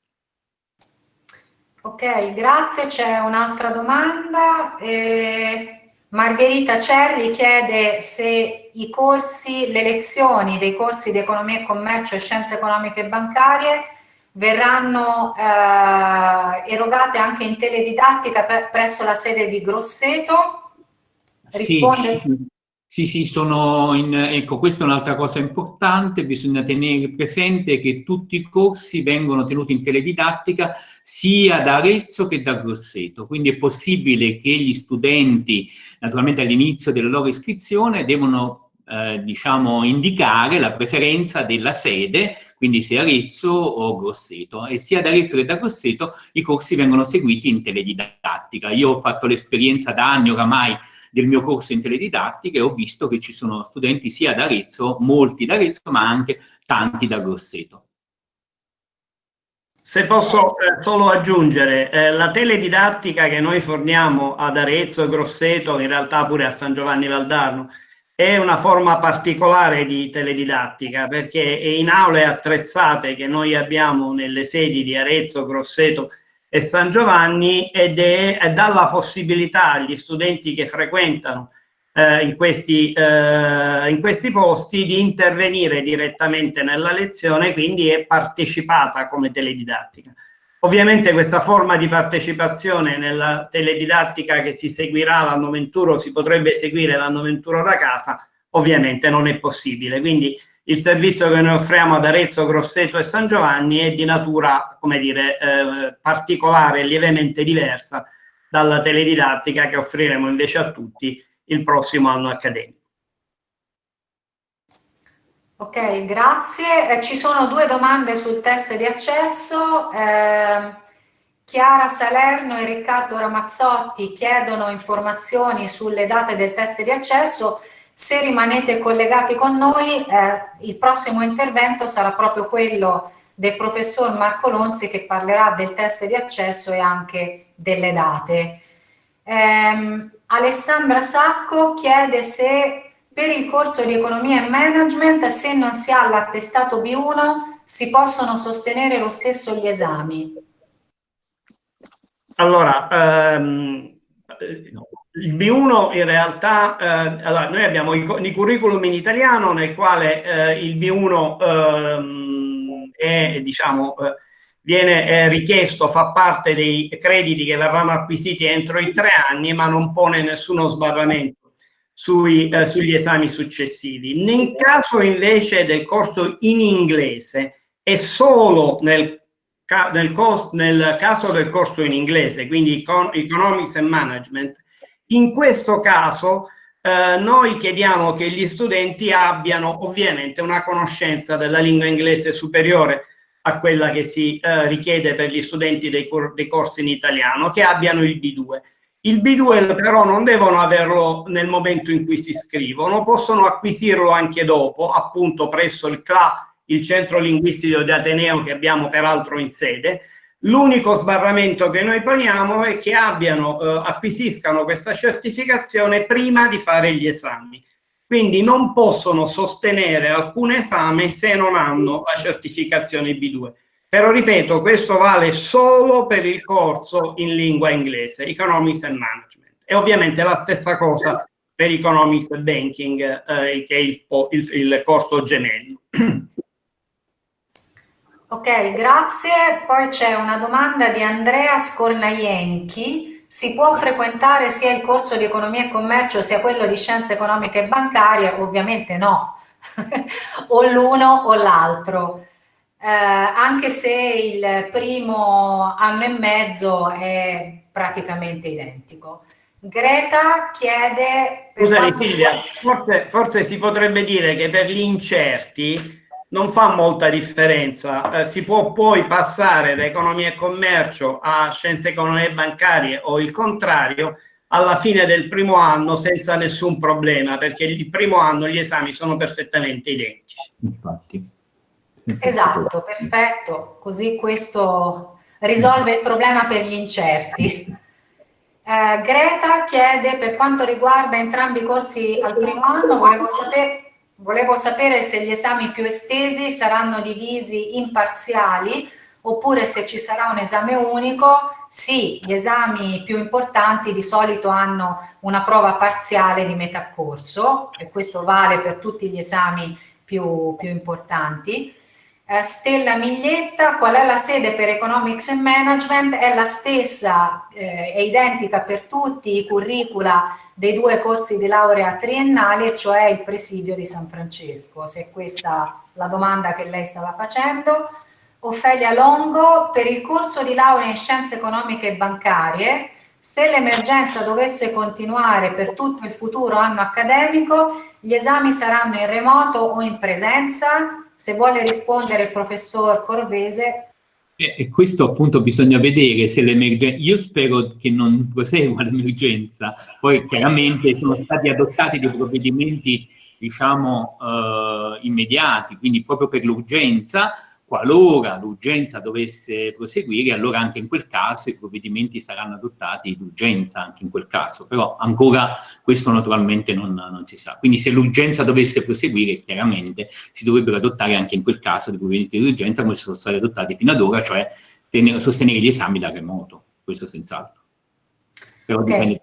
Ok, grazie. C'è un'altra domanda. Eh, Margherita Cerri chiede se i corsi, le lezioni dei corsi di economia e commercio e scienze economiche e bancarie verranno eh, erogate anche in teledidattica per, presso la sede di Grosseto? Risponde? Sì, sì, sì sono in, ecco, questa è un'altra cosa importante, bisogna tenere presente che tutti i corsi vengono tenuti in teledidattica sia da Arezzo che da Grosseto, quindi è possibile che gli studenti, naturalmente all'inizio della loro iscrizione, devono eh, diciamo, indicare la preferenza della sede, quindi sia Arezzo o Grosseto, e sia da Arezzo che da Grosseto i corsi vengono seguiti in teledidattica. Io ho fatto l'esperienza da anni oramai del mio corso in teledidattica e ho visto che ci sono studenti sia da Arezzo, molti da Arezzo, ma anche tanti da Grosseto. Se posso eh, solo aggiungere, eh, la teledidattica che noi forniamo ad Arezzo e Grosseto, in realtà pure a San Giovanni Valdarno, è una forma particolare di teledidattica perché in aule attrezzate che noi abbiamo nelle sedi di Arezzo, Grosseto e San Giovanni ed è, è dà la possibilità agli studenti che frequentano eh, in, questi, eh, in questi posti di intervenire direttamente nella lezione, quindi è partecipata come teledidattica. Ovviamente questa forma di partecipazione nella teledidattica che si seguirà l'anno 21 si potrebbe seguire l'anno 21 da casa, ovviamente non è possibile. Quindi il servizio che noi offriamo ad Arezzo, Grosseto e San Giovanni è di natura, come dire, eh, particolare lievemente diversa dalla teledidattica che offriremo invece a tutti il prossimo anno accademico. Ok, grazie. Eh, ci sono due domande sul test di accesso. Eh, Chiara Salerno e Riccardo Ramazzotti chiedono informazioni sulle date del test di accesso. Se rimanete collegati con noi, eh, il prossimo intervento sarà proprio quello del professor Marco Lonzi che parlerà del test di accesso e anche delle date. Eh, Alessandra Sacco chiede se per il corso di economia e management, se non si ha l'attestato B1, si possono sostenere lo stesso gli esami. Allora, ehm, il B1 in realtà, eh, allora, noi abbiamo i, i, curriculum in italiano nel quale eh, il B1 ehm, è, diciamo, eh, viene richiesto, fa parte dei crediti che verranno acquisiti entro i tre anni, ma non pone nessuno sbarramento sui, eh, sugli esami successivi. Nel caso invece del corso in inglese è solo nel, ca nel, nel caso del corso in inglese, quindi Econ Economics and Management, in questo caso eh, noi chiediamo che gli studenti abbiano ovviamente una conoscenza della lingua inglese superiore a quella che si eh, richiede per gli studenti dei, dei, corsi in italiano, che abbiano il B2. Il B2 però non devono averlo nel momento in cui si iscrivono, possono acquisirlo anche dopo, appunto presso il CLA, il centro linguistico di Ateneo che abbiamo peraltro in sede. L'unico sbarramento che noi poniamo è che abbiano, eh, acquisiscano questa certificazione prima di fare gli esami quindi non possono sostenere alcun esame se non hanno la certificazione B2. Però ripeto, questo vale solo per il corso in lingua inglese, Economics and Management. E ovviamente la stessa cosa per Economics and Banking, eh, che è il, il, il corso gemello. Ok, grazie. Poi c'è una domanda di Andrea Scornaienchi si può frequentare sia il corso di economia e commercio sia quello di scienze economiche e bancarie? Ovviamente no, o l'uno o l'altro, eh, anche se il primo anno e mezzo è praticamente identico. Greta chiede... Scusami Silvia, forse, forse si potrebbe dire che per gli incerti non fa molta differenza. Eh, si può poi passare da economia e commercio a scienze economiche bancarie o il contrario alla fine del primo anno senza nessun problema, perché il primo anno gli esami sono perfettamente identici. Infatti. Esatto, perfetto. Così questo risolve il problema per gli incerti. Eh, Greta chiede per quanto riguarda entrambi i corsi al primo anno, volevo sapere Volevo sapere se gli esami più estesi saranno divisi in parziali oppure se ci sarà un esame unico. Sì, gli esami più importanti di solito hanno una prova parziale di metà corso e questo vale per tutti gli esami più, più importanti. Eh, Stella Miglietta, qual è la sede per Economics and Management? È la stessa, eh, è identica per tutti i curricula dei due corsi di laurea triennali, e cioè il presidio di San Francesco, se è questa la domanda che lei stava facendo. Ofelia Longo, per il corso di laurea in scienze economiche e bancarie, Se l'emergenza dovesse continuare per tutto il futuro anno accademico, gli esami saranno in remoto o in presenza? Se vuole rispondere il professor Corvese. E questo appunto bisogna vedere se l'emergenza, io spero che non prosegua l'emergenza, poi chiaramente sono stati adottati dei provvedimenti diciamo eh, immediati, quindi proprio per l'urgenza, qualora l'urgenza dovesse proseguire, allora anche in quel caso i provvedimenti saranno adottati d'urgenza anche in quel caso, però ancora questo naturalmente non, non si sa. Quindi se l'urgenza dovesse proseguire, chiaramente si dovrebbero adottare anche in quel caso dei provvedimenti di urgenza come sono stati adottati fino ad ora, cioè tenere, sostenere gli esami da remoto, questo senz'altro. Però okay. dipende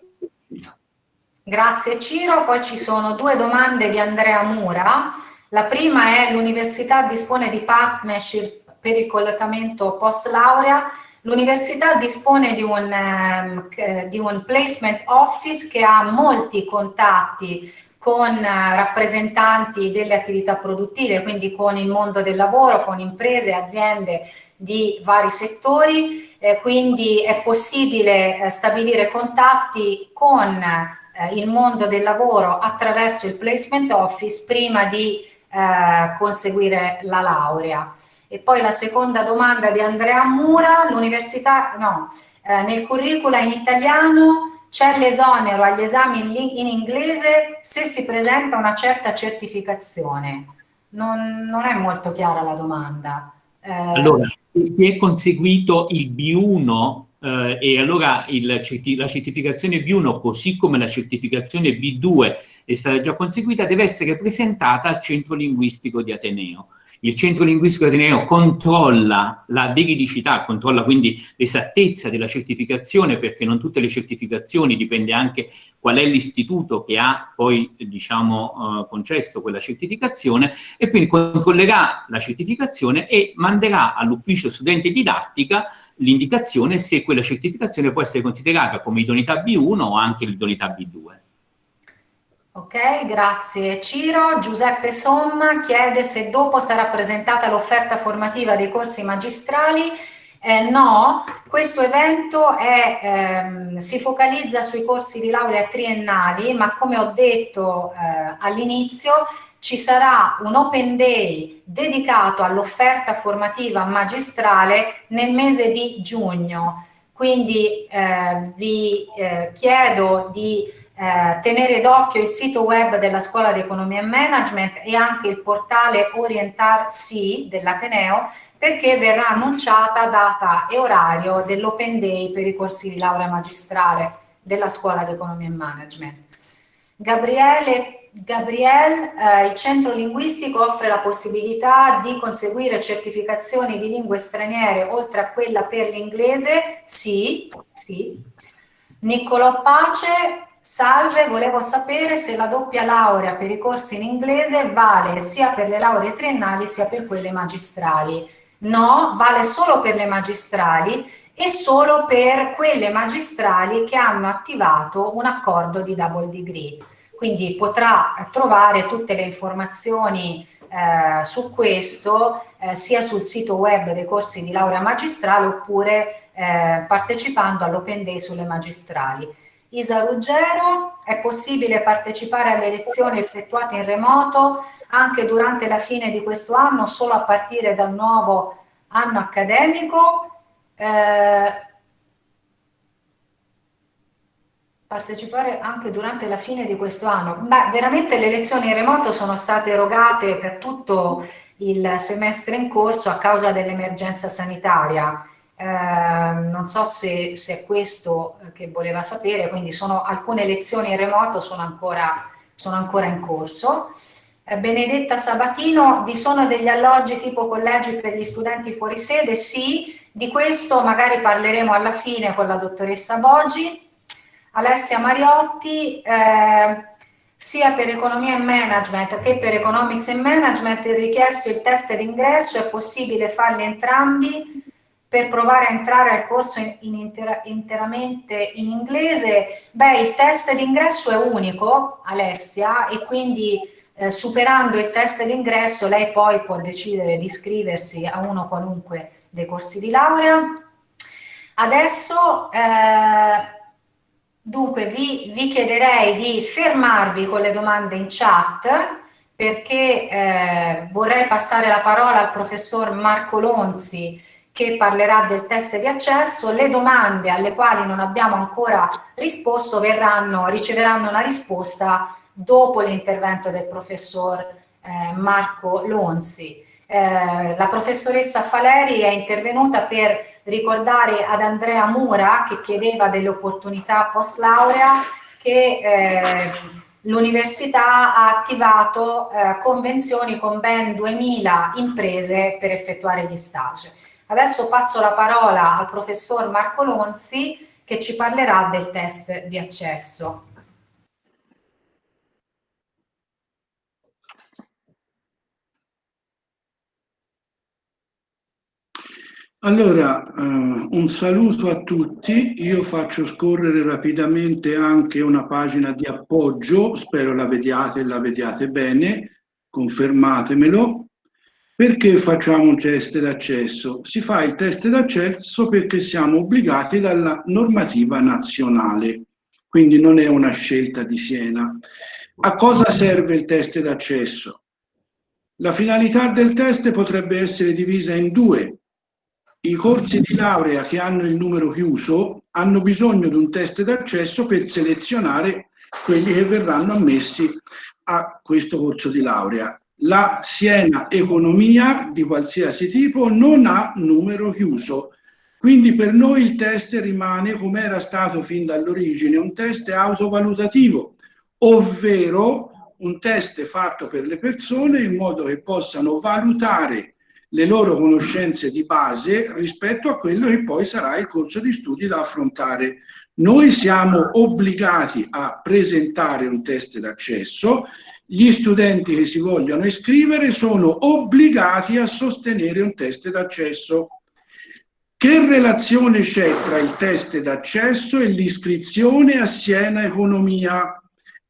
Grazie Ciro, poi ci sono due domande di Andrea Mura. La prima è l'università dispone di partnership per il collocamento post laurea. L'università dispone di un, eh, di un placement office che ha molti contatti con eh, rappresentanti delle attività produttive, quindi con il mondo del lavoro, con imprese, aziende di vari settori, eh, quindi è possibile eh, stabilire contatti con eh, il mondo del lavoro attraverso il placement office prima di eh, conseguire la laurea. E poi la seconda domanda di Andrea Mura, l'università, no, eh, nel curricula in italiano c'è l'esonero agli esami in, in, inglese se si presenta una certa certificazione. Non, non è molto chiara la domanda. Eh, allora, se è conseguito il B1 eh, e allora il, la certificazione B1, così come la certificazione B2 è stata già conseguita, deve essere presentata al centro linguistico di Ateneo. Il centro linguistico di Ateneo controlla la veridicità, controlla quindi l'esattezza della certificazione, perché non tutte le certificazioni, dipende anche qual è l'istituto che ha poi, diciamo, eh, concesso quella certificazione, e quindi controllerà la certificazione e manderà all'ufficio studente didattica l'indicazione se quella certificazione può essere considerata come idoneità B1 o anche l'idoneità B2. Ok, grazie Ciro. Giuseppe Somma chiede se dopo sarà presentata l'offerta formativa dei corsi magistrali. Eh, no, questo evento è, ehm, si focalizza sui corsi di laurea triennali, ma come ho detto eh, all'inizio ci sarà un open day dedicato all'offerta formativa magistrale nel mese di giugno. Quindi eh, vi eh, chiedo di eh, tenere d'occhio il sito web della Scuola di Economia e Management e anche il portale Orientar C dell'Ateneo perché verrà annunciata data e orario dell'Open Day per i corsi di laurea magistrale della Scuola di Economia e Management. Gabriele, Gabriel, eh, il centro linguistico offre la possibilità di conseguire certificazioni di lingue straniere oltre a quella per l'inglese? Sì, sì. Niccolò Pace, Salve, volevo sapere se la doppia laurea per i corsi in inglese vale sia per le lauree triennali sia per quelle magistrali. No, vale solo per le magistrali e solo per quelle magistrali che hanno attivato un accordo di double degree. Quindi potrà trovare tutte le informazioni eh, su questo eh, sia sul sito web dei corsi di laurea magistrale oppure eh, partecipando all'Open Day sulle magistrali. Isa Ruggero, è possibile partecipare alle lezioni effettuate in remoto anche durante la fine di questo anno, solo a partire dal nuovo anno accademico. Eh, partecipare anche durante la fine di questo anno. Beh, veramente le lezioni in remoto sono state erogate per tutto il semestre in corso a causa dell'emergenza sanitaria non so se, se, è questo che voleva sapere, quindi sono alcune lezioni in remoto sono ancora, sono ancora in corso. Eh, Benedetta Sabatino, vi sono degli alloggi tipo collegi per gli studenti fuori sede? Sì, di questo magari parleremo alla fine con la dottoressa Boggi. Alessia Mariotti, eh, sia per economia e management che per economics e management è richiesto il test d'ingresso, è possibile farli entrambi per provare a entrare al corso in, in intera, interamente in inglese, beh, il test d'ingresso è unico, Alessia, e quindi eh, superando il test d'ingresso lei poi può decidere di iscriversi a uno qualunque dei corsi di laurea. Adesso eh, Dunque vi, vi, chiederei di fermarvi con le domande in chat perché eh, vorrei passare la parola al professor Marco Lonzi che parlerà del test di accesso. Le domande alle quali non abbiamo ancora risposto verranno, riceveranno una risposta dopo l'intervento del professor eh, Marco Lonzi. Eh, la professoressa Faleri è intervenuta per ricordare ad Andrea Mura che chiedeva delle opportunità post laurea che eh, l'università ha attivato eh, convenzioni con ben 2000 imprese per effettuare gli stage. Adesso passo la parola al professor Marco Lonzi che ci parlerà del test di accesso. Allora, eh, un saluto a tutti, io faccio scorrere rapidamente anche una pagina di appoggio, spero la vediate e la vediate bene, confermatemelo. Perché facciamo un test d'accesso? Si fa il test d'accesso perché siamo obbligati dalla normativa nazionale, quindi non è una scelta di Siena. A cosa serve il test d'accesso? La finalità del test potrebbe essere divisa in due i corsi di laurea che hanno il numero chiuso hanno bisogno di un test d'accesso per selezionare quelli che verranno ammessi a questo corso di laurea. La Siena Economia di qualsiasi tipo non ha numero chiuso, quindi per noi il test rimane come era stato fin dall'origine, un test autovalutativo, ovvero un test fatto per le persone in modo che possano valutare le loro conoscenze di base rispetto a quello che poi sarà il corso di studi da affrontare. Noi siamo obbligati a presentare un test d'accesso, gli studenti che si vogliono iscrivere sono obbligati a sostenere un test d'accesso. Che relazione c'è tra il test d'accesso e l'iscrizione a Siena Economia?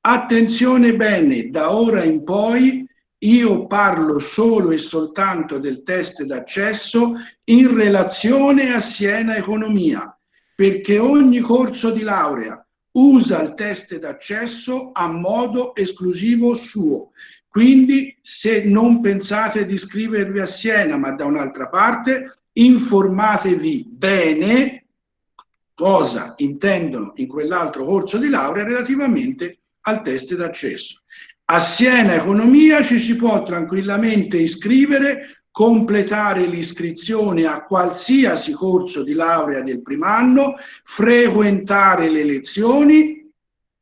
Attenzione bene, da ora in poi io parlo solo e soltanto del test d'accesso in relazione a Siena Economia, perché ogni corso di laurea usa il test d'accesso a modo esclusivo suo. Quindi se non pensate di iscrivervi a Siena, ma da un'altra parte, informatevi bene cosa intendono in quell'altro corso di laurea relativamente al test d'accesso. A Siena Economia ci si può tranquillamente iscrivere, completare l'iscrizione a qualsiasi corso di laurea del primo anno, frequentare le lezioni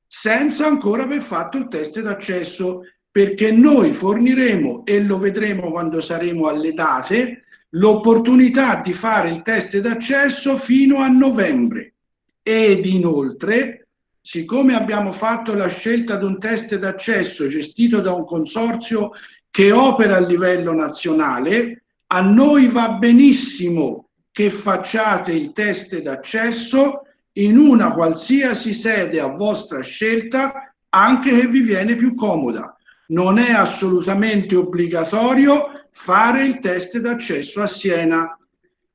senza ancora aver fatto il test d'accesso perché noi forniremo, e lo vedremo quando saremo alle date, l'opportunità di fare il test d'accesso fino a novembre. Ed inoltre siccome abbiamo fatto la scelta di un test d'accesso gestito da un consorzio che opera a livello nazionale, a noi va benissimo che facciate il test d'accesso in una qualsiasi sede a vostra scelta, anche che vi viene più comoda. Non è assolutamente obbligatorio fare il test d'accesso a Siena.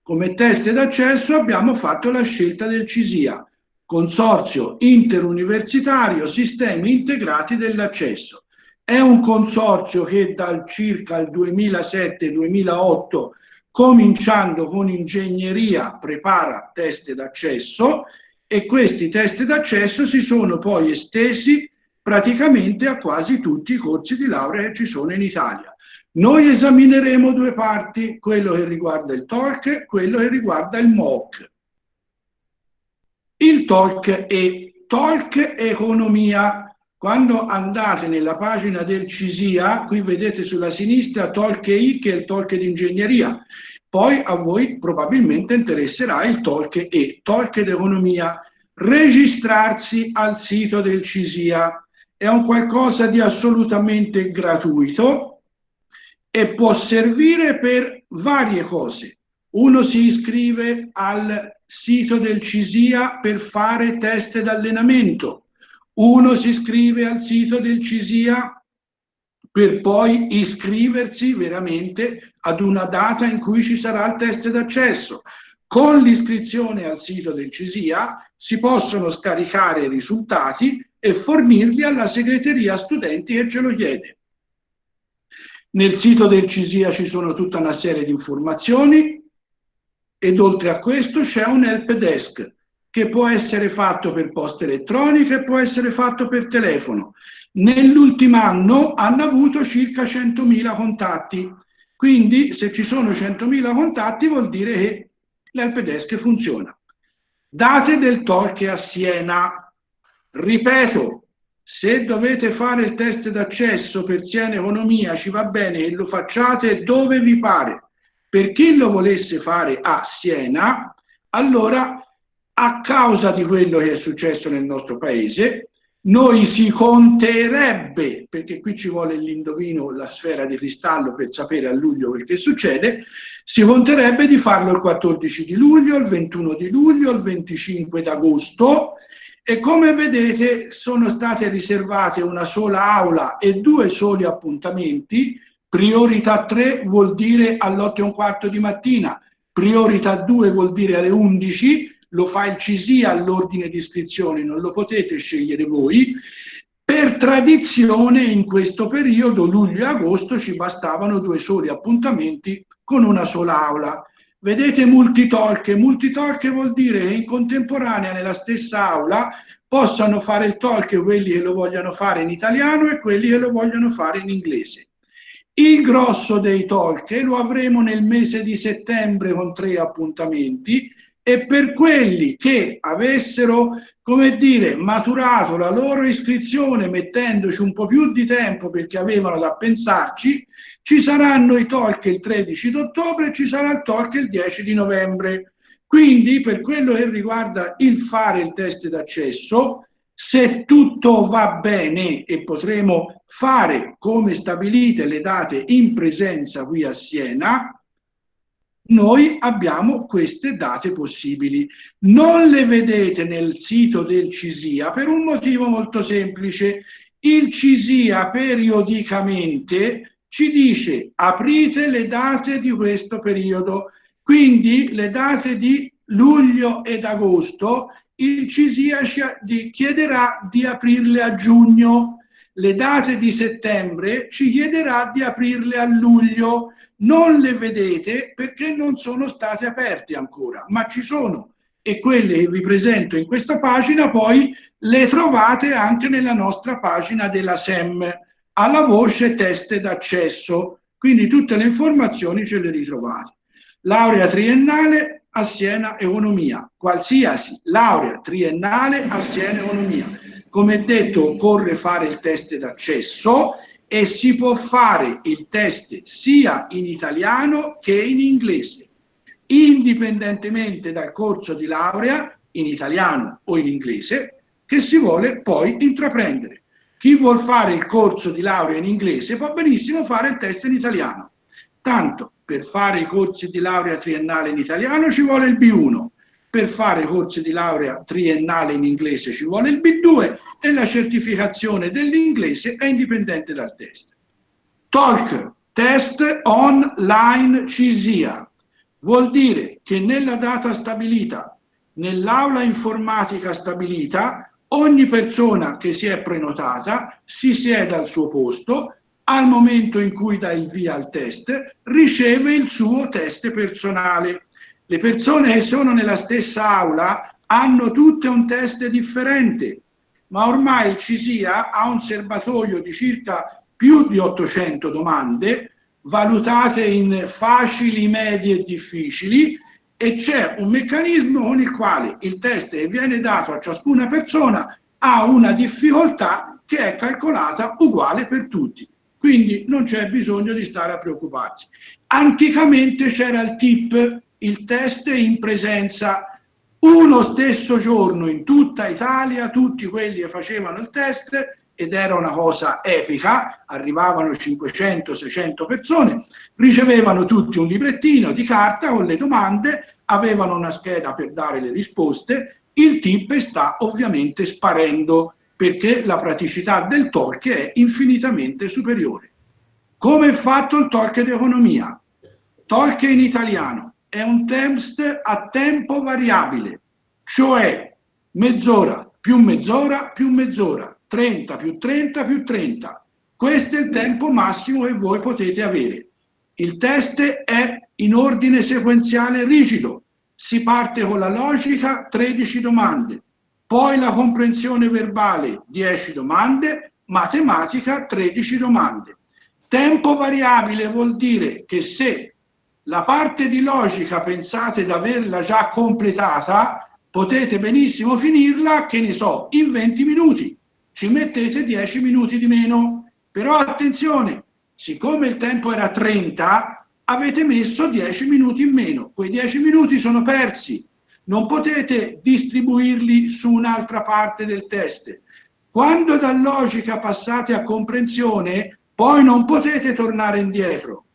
Come test d'accesso abbiamo fatto la scelta del CISIA Consorzio Interuniversitario Sistemi Integrati dell'Accesso. È un consorzio che dal circa il 2007-2008, cominciando con ingegneria, prepara test d'accesso e questi test d'accesso si sono poi estesi praticamente a quasi tutti i corsi di laurea che ci sono in Italia. Noi esamineremo due parti, quello che riguarda il TOLC e quello che riguarda il MOOC. Il talk è talk economia. Quando andate nella pagina del CISIA, qui vedete sulla sinistra talk I che è il talk di ingegneria. Poi a voi probabilmente interesserà il talk E, talk d'economia. Registrarsi al sito del CISIA è un qualcosa di assolutamente gratuito e può servire per varie cose. Uno si iscrive al sito del CISIA per fare test d'allenamento. Uno si iscrive al sito del CISIA per poi iscriversi veramente ad una data in cui ci sarà il test d'accesso. con l'iscrizione al sito del CISIA si possono scaricare i risultati e fornirli alla segreteria studenti che ce lo chiede. Nel sito del CISIA ci sono tutta una serie di informazioni ed oltre a questo c'è un help desk che può essere fatto per posta elettronica e può essere fatto per telefono. Nell'ultimo anno hanno avuto circa 100.000 contatti, quindi se ci sono 100.000 contatti vuol dire che l'help desk funziona. Date del talk a Siena. Ripeto, se dovete fare il test d'accesso per Siena Economia ci va bene che lo facciate dove vi pare. Per chi lo volesse fare a Siena, allora a causa di quello che è successo nel nostro paese, noi si conterebbe, perché qui ci vuole l'indovino, la sfera di cristallo per sapere a luglio quel che succede, si conterebbe di farlo il 14 di luglio, il 21 di luglio, il 25 d'agosto. E come vedete sono state riservate una sola aula e due soli appuntamenti, priorità 3 vuol dire all'8 e un quarto di mattina, priorità 2 vuol dire alle 11, lo fa il CISIA all'ordine di iscrizione, non lo potete scegliere voi. Per tradizione in questo periodo, luglio e agosto, ci bastavano due soli appuntamenti con una sola aula. Vedete multitalk, multitalk vuol dire che in contemporanea nella stessa aula possano fare il talk quelli che lo vogliono fare in italiano e quelli che lo vogliono fare in inglese. Il grosso dei talk lo avremo nel mese di settembre con tre appuntamenti e per quelli che avessero, come dire, maturato la loro iscrizione mettendoci un po' più di tempo perché avevano da pensarci, ci saranno i talk il 13 d'ottobre e ci sarà il talk il 10 di novembre. Quindi per quello che riguarda il fare il test d'accesso, se tutto va bene e potremo fare come stabilite le date in presenza qui a Siena, noi abbiamo queste date possibili. Non le vedete nel sito del CISIA per un motivo molto semplice. Il CISIA periodicamente ci dice aprite le date di questo periodo, quindi le date di luglio ed agosto il CISIA ci chiederà di aprirle a giugno, le date di settembre ci chiederà di aprirle a luglio, non le vedete perché non sono state aperte ancora, ma ci sono e quelle che vi presento in questa pagina poi le trovate anche nella nostra pagina della SEM alla voce test d'accesso, quindi tutte le informazioni ce le ritrovate. Laurea triennale a Siena Economia, qualsiasi laurea triennale a Siena Economia. Come detto, occorre fare il test d'accesso e si può fare il test sia in italiano che in inglese, indipendentemente dal corso di laurea in italiano o in inglese che si vuole poi intraprendere. Chi vuol fare il corso di laurea in inglese può benissimo fare il test in italiano. Tanto per fare i corsi di laurea triennale in italiano ci vuole il B1, per fare corsi di laurea triennale in inglese ci vuole il B2 e la certificazione dell'inglese è indipendente dal test. Talk, test online CISIA, vuol dire che nella data stabilita, nell'aula informatica stabilita, ogni persona che si è prenotata si siede al suo posto, al momento in cui dà il via al test, riceve il suo test personale le persone che sono nella stessa aula hanno tutte un test differente, ma ormai il CISIA ha un serbatoio di circa più di 800 domande valutate in facili, medie e difficili e c'è un meccanismo con il quale il test che viene dato a ciascuna persona ha una difficoltà che è calcolata uguale per tutti. Quindi non c'è bisogno di stare a preoccuparsi. Anticamente c'era il tip il test in presenza uno stesso giorno in tutta Italia, tutti quelli che facevano il test ed era una cosa epica, arrivavano 500-600 persone, ricevevano tutti un librettino di carta con le domande, avevano una scheda per dare le risposte, il tip sta ovviamente sparendo perché la praticità del talk è infinitamente superiore. Come è fatto il talk di economia? Talk in italiano, è un test a tempo variabile, cioè mezz'ora più mezz'ora più mezz'ora, 30 più 30 più 30. Questo è il tempo massimo che voi potete avere. Il test è in ordine sequenziale rigido. Si parte con la logica, 13 domande, poi la comprensione verbale, 10 domande, matematica, 13 domande. Tempo variabile vuol dire che se la parte di logica pensate di averla già completata, potete benissimo finirla, che ne so, in 20 minuti. Ci mettete 10 minuti di meno. Però attenzione, siccome il tempo era 30, avete messo 10 minuti in meno. Quei 10 minuti sono persi. Non potete distribuirli su un'altra parte del test. Quando da logica passate a comprensione, poi non potete tornare indietro.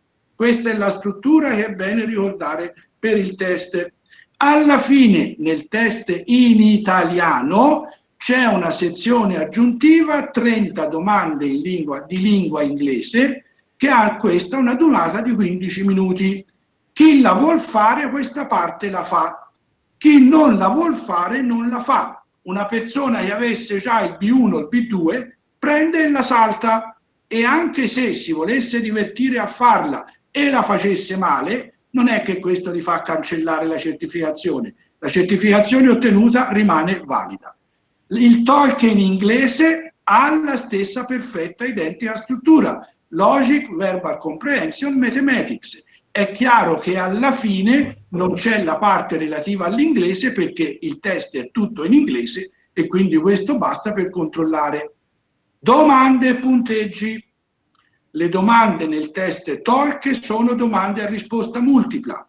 Questa è la struttura che è bene ricordare per il test. Alla fine, nel test in italiano, c'è una sezione aggiuntiva, 30 domande in lingua, di lingua inglese, che ha questa una durata di 15 minuti. Chi la vuol fare questa parte la fa, chi non la vuol fare non la fa. Una persona che avesse già il B1 o il B2 prende e la salta e anche se si volesse divertire a farla e la facesse male, non è che questo gli fa cancellare la certificazione. La certificazione ottenuta rimane valida. Il Tolkien inglese ha la stessa perfetta identica struttura, Logic, Verbal Comprehension, Mathematics. È chiaro che alla fine non c'è la parte relativa all'inglese perché il test è tutto in inglese e quindi questo basta per controllare domande e punteggi. Le domande nel test TOLC sono domande a risposta multipla.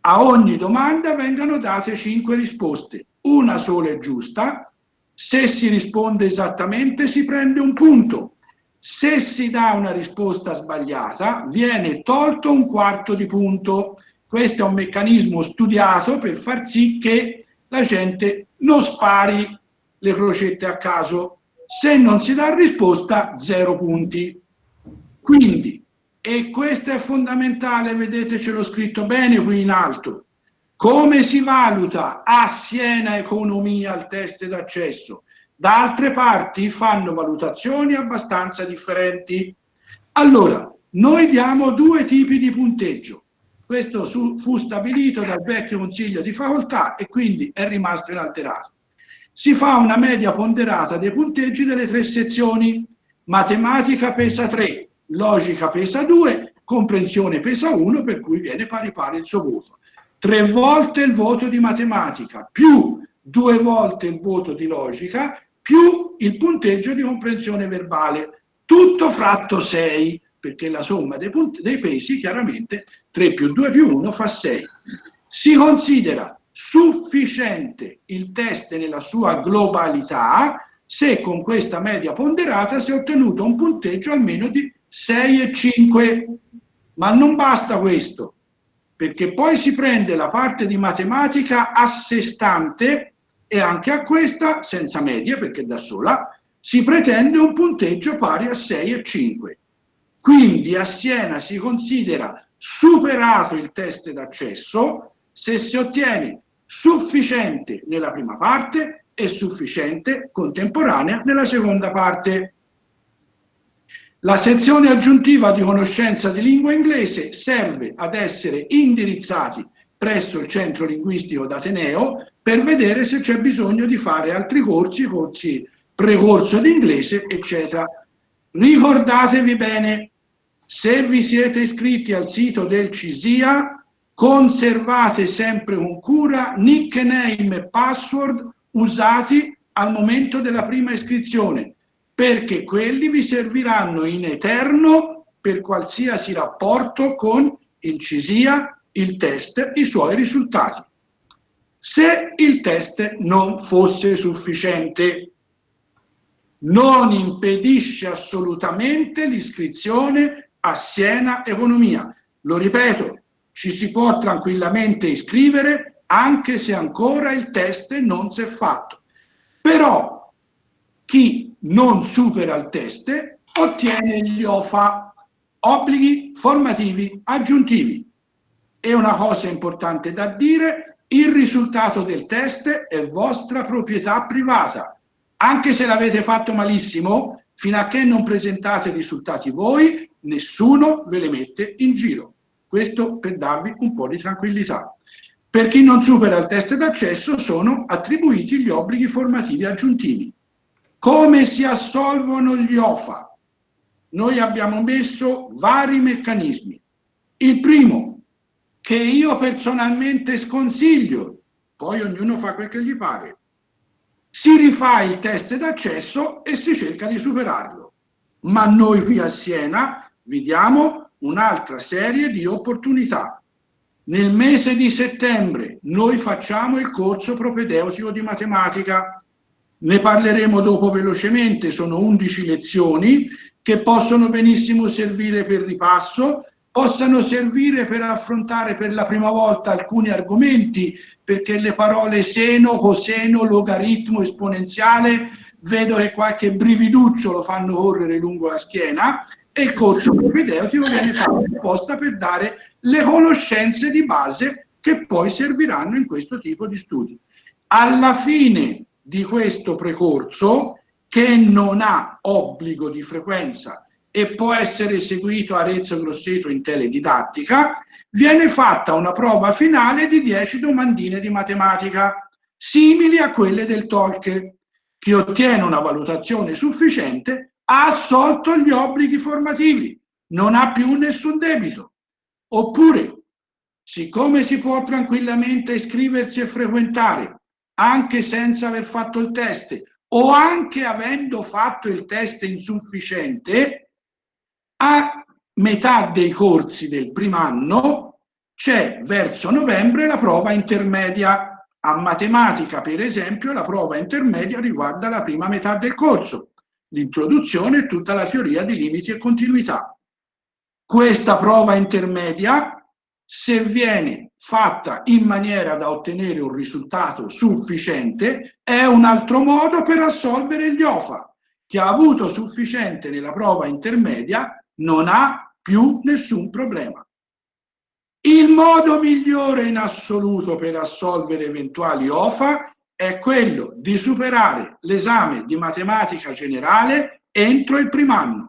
A ogni domanda vengono date 5 risposte, una sola è giusta, se si risponde esattamente si prende un punto, se si dà una risposta sbagliata viene tolto un quarto di punto. Questo è un meccanismo studiato per far sì che la gente non spari le crocette a caso. Se non si dà risposta, zero punti. Quindi, e questo è fondamentale, vedete ce l'ho scritto bene qui in alto, come si valuta a Siena Economia il test d'accesso? Da altre parti fanno valutazioni abbastanza differenti. Allora, noi diamo due tipi di punteggio. Questo su, fu stabilito dal vecchio consiglio di facoltà e quindi è rimasto inalterato. Si fa una media ponderata dei punteggi delle tre sezioni. Matematica pesa 3, logica pesa 2, comprensione pesa 1, per cui viene pari pari il suo voto. Tre volte il voto di matematica più due volte il voto di logica più il punteggio di comprensione verbale, tutto fratto 6, perché la somma dei, dei pesi chiaramente 3 più 2 più 1 fa 6. Si considera sufficiente il test nella sua globalità se con questa media ponderata si è ottenuto un punteggio almeno di 6 e 5. Ma non basta questo, perché poi si prende la parte di matematica a sé stante e anche a questa, senza media perché da sola, si pretende un punteggio pari a 6 e 5. Quindi a Siena si considera superato il test d'accesso se si ottiene sufficiente nella prima parte e sufficiente contemporanea nella seconda parte. La sezione aggiuntiva di conoscenza di lingua inglese serve ad essere indirizzati presso il centro linguistico d'Ateneo per vedere se c'è bisogno di fare altri corsi, corsi precorso d'inglese, eccetera. Ricordatevi bene, se vi siete iscritti al sito del CISIA, conservate sempre con cura nickname e password usati al momento della prima iscrizione, perché quelli vi serviranno in eterno per qualsiasi rapporto con il CISIA il test i suoi risultati. Se il test non fosse sufficiente, non impedisce assolutamente l'iscrizione a Siena Economia. Lo ripeto, ci si può tranquillamente iscrivere anche se ancora il test non si è fatto. Però chi non supera il test ottiene gli OFA, obblighi formativi aggiuntivi E una cosa importante da dire, il risultato del test è vostra proprietà privata. Anche se l'avete fatto malissimo, fino a che non presentate i risultati voi, nessuno ve le mette in giro. Questo per darvi un po' di tranquillità. Per chi non supera il test d'accesso sono attribuiti gli obblighi formativi aggiuntivi. Come si assolvono gli OFA? Noi abbiamo messo vari meccanismi. Il primo, che io personalmente sconsiglio, poi ognuno fa quel che gli pare, si rifà il test d'accesso e si cerca di superarlo. Ma noi qui a Siena vi diamo un'altra serie di opportunità. Nel mese di settembre noi facciamo il corso propedeutico di matematica ne parleremo dopo velocemente, sono 11 lezioni che possono benissimo servire per ripasso, possano servire per affrontare per la prima volta alcuni argomenti, perché le parole seno, coseno, logaritmo, esponenziale, vedo che qualche brividuccio lo fanno correre lungo la schiena, e il corso propedeutico viene fatto apposta per dare le conoscenze di base che poi serviranno in questo tipo di studi. Alla fine di questo precorso che non ha obbligo di frequenza e può essere eseguito a Arezzo Grosseto in teledidattica, viene fatta una prova finale di 10 domandine di matematica, simili a quelle del TOLC. Chi ottiene una valutazione sufficiente ha assolto gli obblighi formativi, non ha più nessun debito. Oppure, siccome si può tranquillamente iscriversi e frequentare anche senza aver fatto il test o anche avendo fatto il test insufficiente, a metà dei corsi del primo anno c'è verso novembre la prova intermedia. A matematica, per esempio, la prova intermedia riguarda la prima metà del corso, l'introduzione e tutta la teoria di limiti e continuità. Questa prova intermedia se viene fatta in maniera da ottenere un risultato sufficiente, è un altro modo per assolvere gli OFA. Chi ha avuto sufficiente nella prova intermedia non ha più nessun problema. Il modo migliore in assoluto per assolvere eventuali OFA è quello di superare l'esame di matematica generale entro il primo anno.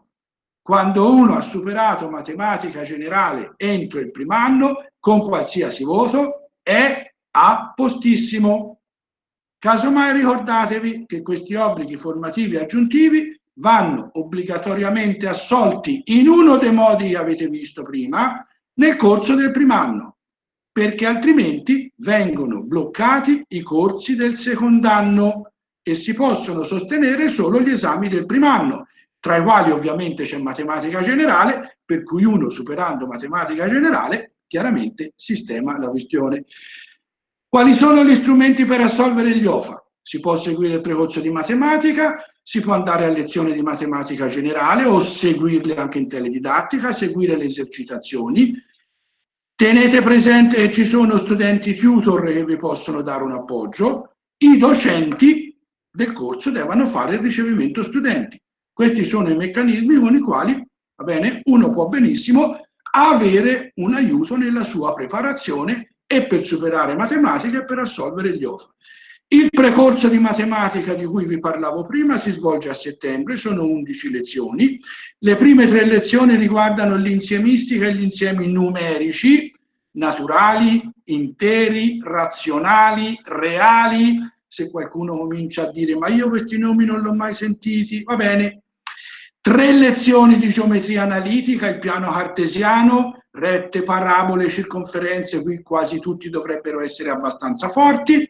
Quando uno ha superato matematica generale entro il primo anno, con qualsiasi voto, è a postissimo. Casomai ricordatevi che questi obblighi formativi aggiuntivi vanno obbligatoriamente assolti in uno dei modi che avete visto prima nel corso del primo anno, perché altrimenti vengono bloccati i corsi del secondo anno e si possono sostenere solo gli esami del primo anno tra i quali ovviamente c'è matematica generale, per cui uno superando matematica generale chiaramente sistema la questione. Quali sono gli strumenti per assolvere gli OFA? Si può seguire il precorso di matematica, si può andare a lezioni di matematica generale o seguirle anche in teledidattica, seguire le esercitazioni. Tenete presente che ci sono studenti tutor che vi possono dare un appoggio. I docenti del corso devono fare il ricevimento studenti. Questi sono i meccanismi con i quali, va bene, uno può benissimo avere un aiuto nella sua preparazione e per superare matematica e per assolvere gli OFA. Il precorso di matematica di cui vi parlavo prima si svolge a settembre, sono 11 lezioni. Le prime tre lezioni riguardano l'insiemistica e gli insiemi numerici, naturali, interi, razionali, reali. Se qualcuno comincia a dire ma io questi nomi non li ho mai sentiti, va bene, Tre lezioni di geometria analitica, il piano cartesiano, rette, parabole, circonferenze, qui quasi tutti dovrebbero essere abbastanza forti.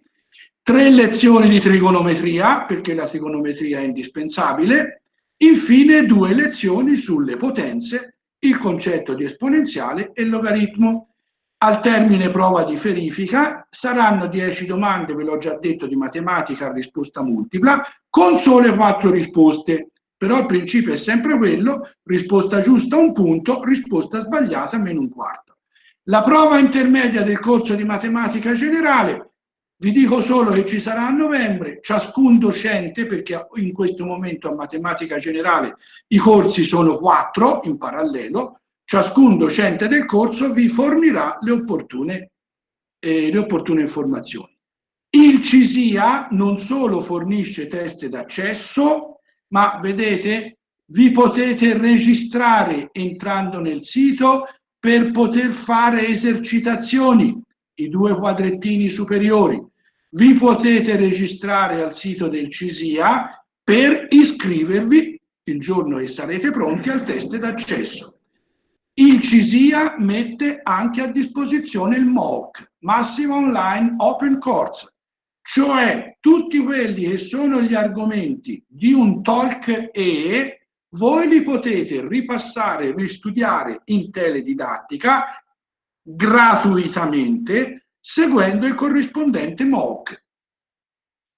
Tre lezioni di trigonometria, perché la trigonometria è indispensabile. Infine due lezioni sulle potenze, il concetto di esponenziale e logaritmo. Al termine prova di verifica saranno 10 domande, ve l'ho già detto, di matematica a risposta multipla, con sole quattro risposte però il principio è sempre quello, risposta giusta un punto, risposta sbagliata meno un quarto. La prova intermedia del corso di matematica generale, vi dico solo che ci sarà a novembre, ciascun docente, perché in questo momento a matematica generale i corsi sono quattro in parallelo, ciascun docente del corso vi fornirà le opportune, eh, le opportune informazioni. Il CISIA non solo fornisce test d'accesso, ma vedete, vi potete registrare entrando nel sito per poter fare esercitazioni, i due quadrettini superiori. Vi potete registrare al sito del CISIA per iscrivervi il giorno che sarete pronti al test d'accesso. Il CISIA mette anche a disposizione il MOOC, Massive Online Open Course, cioè tutti quelli che sono gli argomenti di un talk E voi li potete ripassare, ristudiare in teledidattica gratuitamente seguendo il corrispondente MOOC.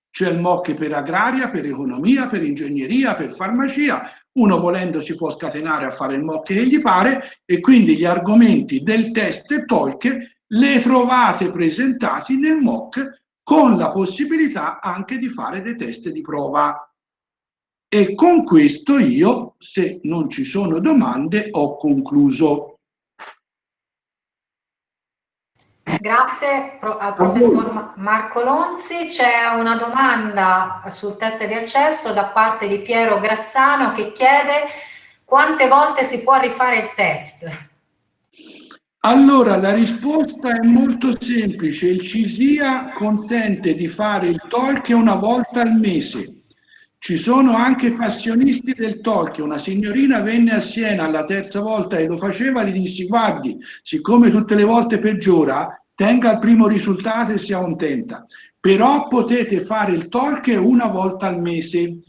C'è il MOOC per agraria, per economia, per ingegneria, per farmacia. Uno volendo si può scatenare a fare il MOOC che gli pare e quindi gli argomenti del test TOLC le trovate presentati nel MOOC con la possibilità anche di fare dei test di prova. E con questo io, se non ci sono domande, ho concluso. Grazie al professor Marco Lonzi. C'è una domanda sul test di accesso da parte di Piero Grassano che chiede quante volte si può rifare il test? Allora, la risposta è molto semplice. Il CISIA consente di fare il talk una volta al mese ci sono anche passionisti del Tolkien. Una signorina venne a Siena la terza volta e lo faceva, gli dissi guardi, siccome tutte le volte peggiora, tenga il primo risultato e sia contenta. Però potete fare il Tolkien una volta al mese.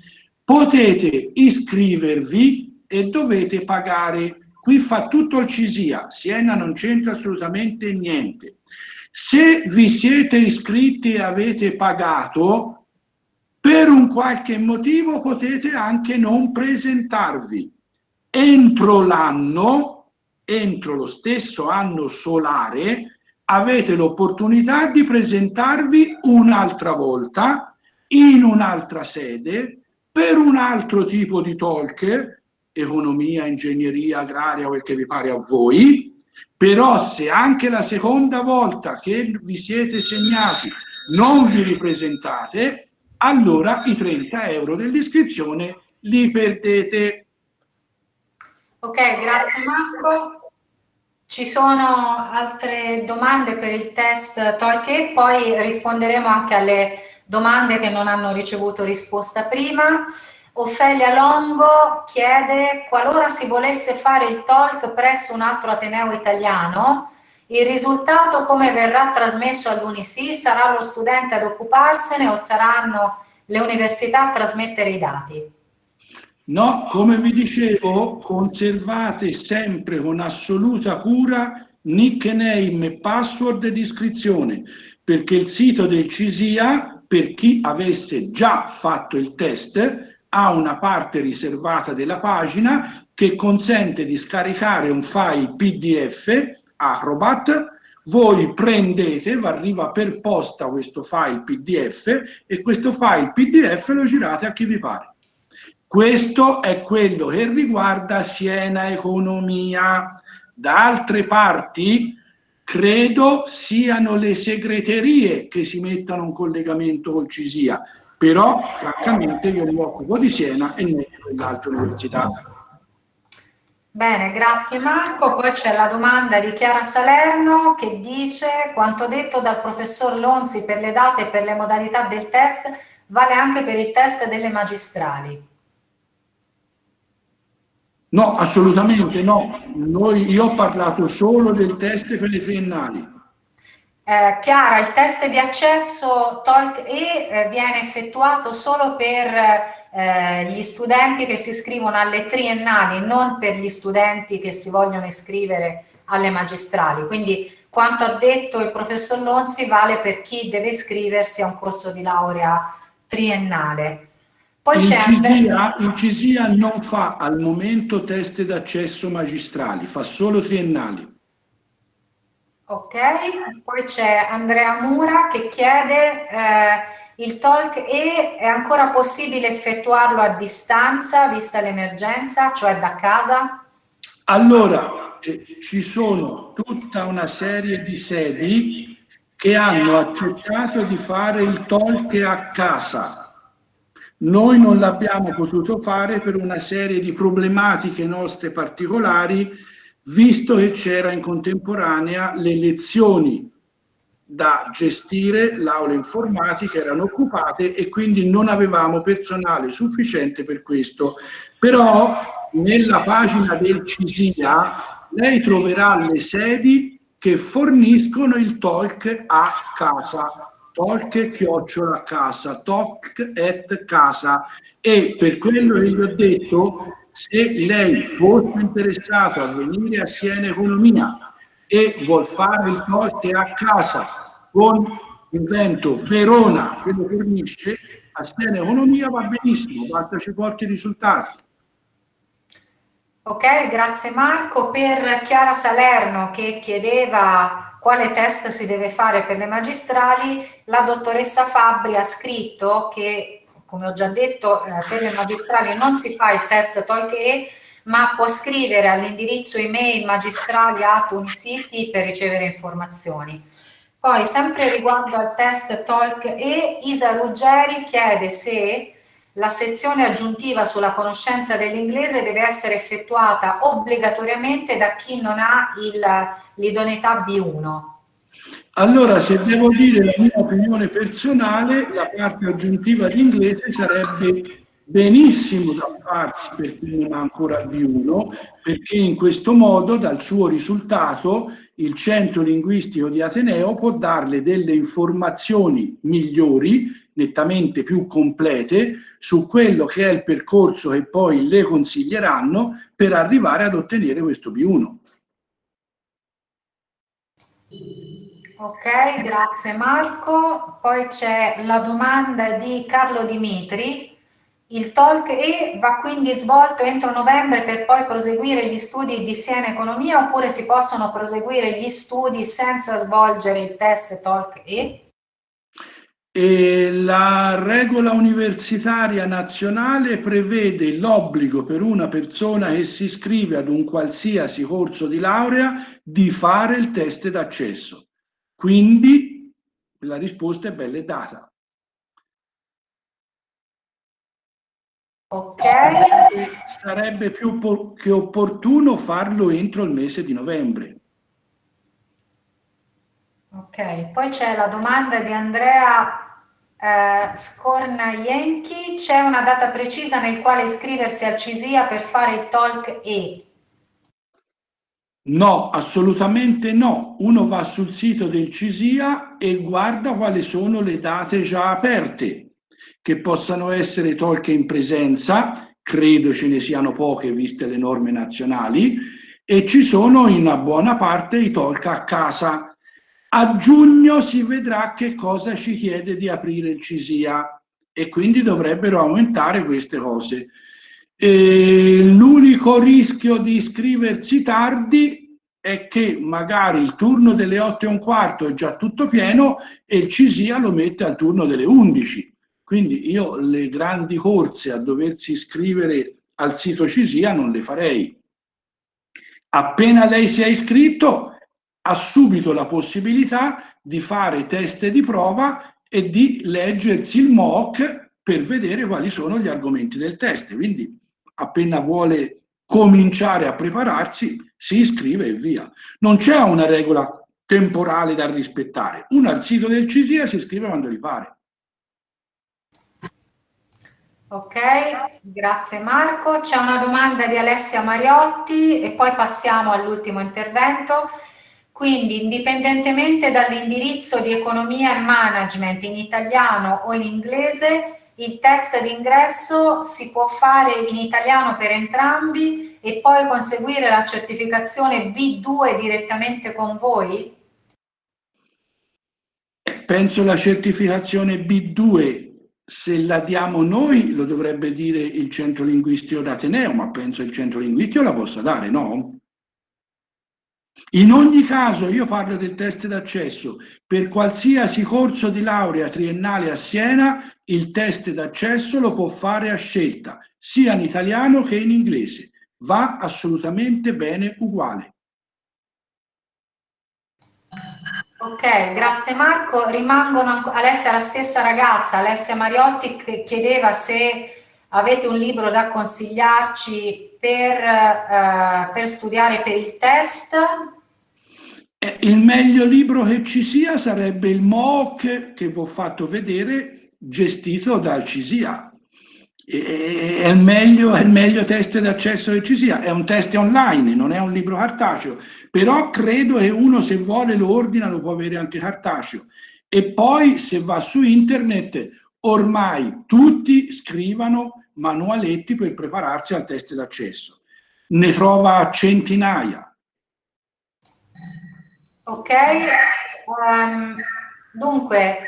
Potete iscrivervi e dovete pagare. Qui fa tutto il CISIA, Siena non c'entra assolutamente niente. Se vi siete iscritti e avete pagato, per un qualche motivo potete anche non presentarvi. Entro l'anno, entro lo stesso anno solare, avete l'opportunità di presentarvi un'altra volta in un'altra sede per un altro tipo di talk, economia, ingegneria, agraria, quel che vi pare a voi, però se anche la seconda volta che vi siete segnati non vi ripresentate, allora i 30 euro dell'iscrizione li perdete. Ok, grazie Marco. Ci sono altre domande per il test Tolkien, poi risponderemo anche alle domande che non hanno ricevuto risposta prima. Ofelia Longo chiede, qualora si volesse fare il talk presso un altro Ateneo italiano, il risultato come verrà trasmesso all'Unisi? Sarà lo studente ad occuparsene o saranno le università a trasmettere i dati? No, come vi dicevo, conservate sempre con assoluta cura nickname password di iscrizione, perché il sito del CISIA, per chi avesse già fatto il test, ha una parte riservata della pagina che consente di scaricare un file PDF Acrobat, voi prendete, arriva per posta questo file PDF e questo file PDF lo girate a chi vi pare. Questo è quello che riguarda Siena Economia. Da altre parti credo siano le segreterie che si mettano in collegamento col CISIA, però francamente io mi occupo di Siena e non di quell'altra università. Bene, grazie Marco. Poi c'è la domanda di Chiara Salerno che dice quanto detto dal professor Lonzi per le date e per le modalità del test vale anche per il test delle magistrali. No, assolutamente no. Noi, io ho parlato solo del test per le triennali. Eh, Chiara, il test di accesso TOLC E eh, viene effettuato solo per eh, gli studenti che si iscrivono alle triennali, non per gli studenti che si vogliono iscrivere alle magistrali. Quindi quanto ha detto il professor Lonzi vale per chi deve iscriversi a un corso di laurea triennale. Poi il, CISIA, il CISIA non fa al momento test d'accesso magistrali, fa solo triennali. Ok, poi c'è Andrea Mura che chiede eh, il talk e è ancora possibile effettuarlo a distanza vista l'emergenza, cioè da casa? Allora, eh, ci sono tutta una serie di sedi che hanno accettato di fare il talk a casa. Noi non l'abbiamo potuto fare per una serie di problematiche nostre particolari, visto che c'era in contemporanea le lezioni da gestire, l'aula informatica erano occupate e quindi non avevamo personale sufficiente per questo. Però nella pagina del CISIA lei troverà le sedi che forniscono il talk a casa, talk chiocciola a casa, talk at casa e per quello che gli ho detto, se lei fosse interessato a venire a Siena Economia e vuol fare il talk a casa con il vento Verona che lo fornisce, a Siena Economia va benissimo, basta ci porti i risultati. Ok, grazie Marco. Per Chiara Salerno che chiedeva quale test si deve fare per le magistrali, la dottoressa Fabbri ha scritto che, come ho già detto, eh, per le magistrali non si fa il test TOLC-E, ma può scrivere all'indirizzo email magistrali at Unicity per ricevere informazioni. Poi, sempre riguardo al test TOLC-E, Isa Ruggeri chiede se la sezione aggiuntiva sulla conoscenza dell'inglese deve essere effettuata obbligatoriamente da chi non ha l'idoneità B1. Allora, se devo dire la mia opinione personale, la parte aggiuntiva di inglese sarebbe benissimo da farsi per chi non ha ancora B1, perché in questo modo dal suo risultato il centro linguistico di Ateneo può darle delle informazioni migliori, nettamente più complete, su quello che è il percorso che poi le consiglieranno per arrivare ad ottenere questo B1. Ok, grazie Marco. Poi c'è la domanda di Carlo Dimitri il talk E va quindi svolto entro novembre per poi proseguire gli studi di Siena Economia oppure si possono proseguire gli studi senza svolgere il test talk E? E la regola universitaria nazionale prevede l'obbligo per una persona che si iscrive ad un qualsiasi corso di laurea di fare il test d'accesso. Quindi la risposta è bella data. Ok. Sarebbe più che opportuno farlo entro il mese di novembre. Ok, poi c'è la domanda di Andrea eh, Scornaienchi. C'è una data precisa nel quale iscriversi al CISIA per fare il talk E? No, assolutamente no. Uno va sul sito del CISIA e guarda quali sono le date già aperte che possano essere tolche in presenza, credo ce ne siano poche viste le norme nazionali, e ci sono in buona parte i tolca a casa. A giugno si vedrà che cosa ci chiede di aprire il CISIA e quindi dovrebbero aumentare queste cose. L'unico rischio di iscriversi tardi è che magari il turno delle 8 e un quarto è già tutto pieno e il CISIA lo mette al turno delle 11 quindi io le grandi corse a doversi iscrivere al sito CISIA non le farei. Appena lei si è iscritto, ha subito la possibilità di fare test di prova e di leggersi il mock per vedere quali sono gli argomenti del test. Quindi appena vuole cominciare a prepararsi, si iscrive e via. Non c'è una regola temporale da rispettare. Uno al sito del CISIA si iscrive quando gli pare. Ok, grazie Marco. C'è una domanda di Alessia Mariotti e poi passiamo all'ultimo intervento. Quindi, indipendentemente dall'indirizzo di economia e management in italiano o in inglese, il test d'ingresso si può fare in italiano per entrambi e poi conseguire la certificazione B2 direttamente con voi? Penso la certificazione B2 se la diamo noi lo dovrebbe dire il centro linguistico d'Ateneo, ma penso il centro linguistico la possa dare, no? In ogni caso io parlo del test d'accesso. Per qualsiasi corso di laurea triennale a Siena il test d'accesso lo può fare a scelta, sia in italiano che in inglese. Va assolutamente bene uguale. Ok, grazie Marco. Rimangono Alessia, la stessa ragazza, Alessia Mariotti, chiedeva se avete un libro da consigliarci per, eh, per studiare per il test. Eh, il meglio libro che ci sia sarebbe il MOOC che vi ho fatto vedere, gestito dal CISIA è il, meglio, è il meglio test d'accesso che ci sia, è un test online, non è un libro cartaceo, però credo che uno se vuole lo ordina lo può avere anche cartaceo. E poi se va su internet, ormai tutti scrivano manualetti per prepararsi al test d'accesso. Ne trova centinaia. Ok, um, dunque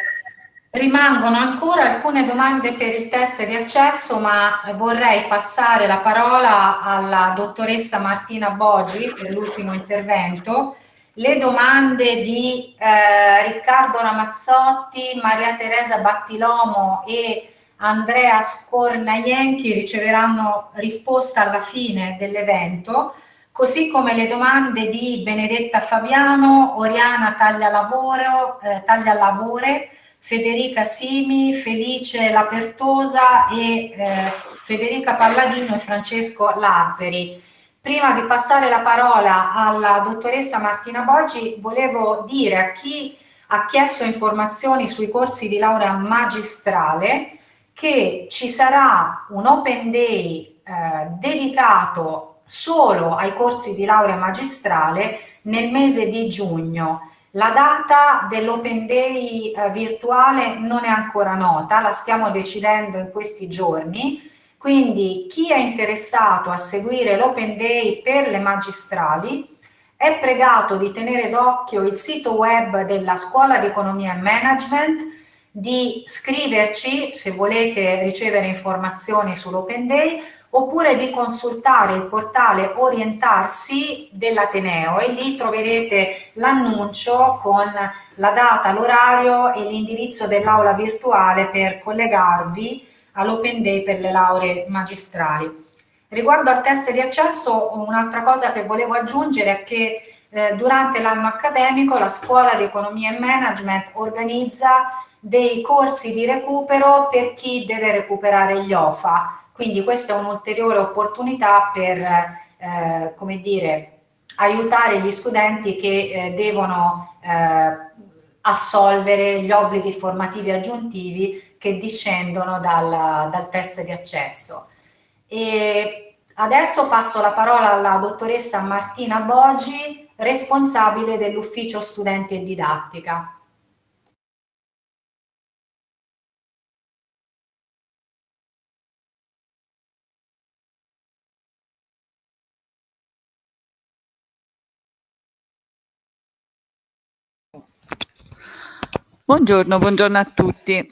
Rimangono ancora alcune domande per il test di accesso, ma vorrei passare la parola alla dottoressa Martina Bogi per l'ultimo intervento. Le domande di eh, Riccardo Ramazzotti, Maria Teresa Battilomo e Andrea Scornaienchi riceveranno risposta alla fine dell'evento, così come le domande di Benedetta Fabiano, Oriana Taglialavoro, eh, Taglialavore, Federica Simi, Felice Lapertosa e eh, Federica Palladino e Francesco Lazzeri. Prima di passare la parola alla dottoressa Martina Boggi, volevo dire a chi ha chiesto informazioni sui corsi di laurea magistrale che ci sarà un Open Day eh, dedicato solo ai corsi di laurea magistrale nel mese di giugno. La data dell'Open Day eh, virtuale non è ancora nota, la stiamo decidendo in questi giorni, quindi chi è interessato a seguire l'Open Day per le magistrali è pregato di tenere d'occhio il sito web della Scuola di Economia e Management, di scriverci se volete ricevere informazioni sull'Open Day oppure di consultare il portale Orientarsi dell'Ateneo e lì troverete l'annuncio con la data, l'orario e l'indirizzo dell'aula virtuale per collegarvi all'Open Day per le lauree magistrali. Riguardo al test di accesso, un'altra cosa che volevo aggiungere è che eh, durante l'anno accademico la Scuola di Economia e Management organizza dei corsi di recupero per chi deve recuperare gli OFA quindi questa è un'ulteriore opportunità per, eh, come dire, aiutare gli studenti che eh, devono eh, assolvere gli obblighi formativi aggiuntivi che discendono dal, dal test di accesso. E adesso passo la parola alla dottoressa Martina Boggi, responsabile dell'ufficio studenti e didattica. Buongiorno, buongiorno a tutti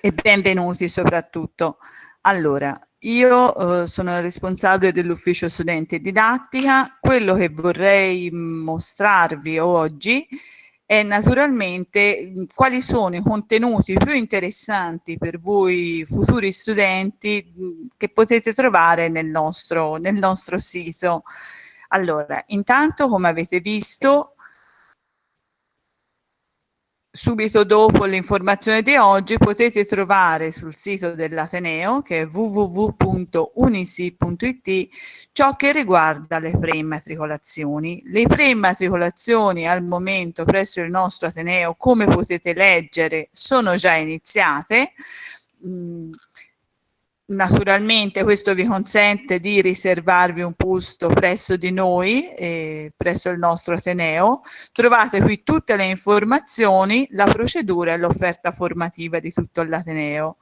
e benvenuti soprattutto. Allora, io eh, sono responsabile dell'ufficio studenti e didattica. Quello che vorrei mostrarvi oggi è naturalmente quali sono i contenuti più interessanti per voi futuri studenti che potete trovare nel nostro, nel nostro sito. Allora, intanto come avete visto subito dopo l'informazione di oggi potete trovare sul sito dell'Ateneo che è www.unisi.it ciò che riguarda le preimmatricolazioni. Le preimmatricolazioni al momento presso il nostro Ateneo come potete leggere sono già iniziate mm, Naturalmente questo vi consente di riservarvi un posto presso di noi, eh, presso il nostro Ateneo. Trovate qui tutte le informazioni, la procedura e l'offerta formativa di tutto l'Ateneo.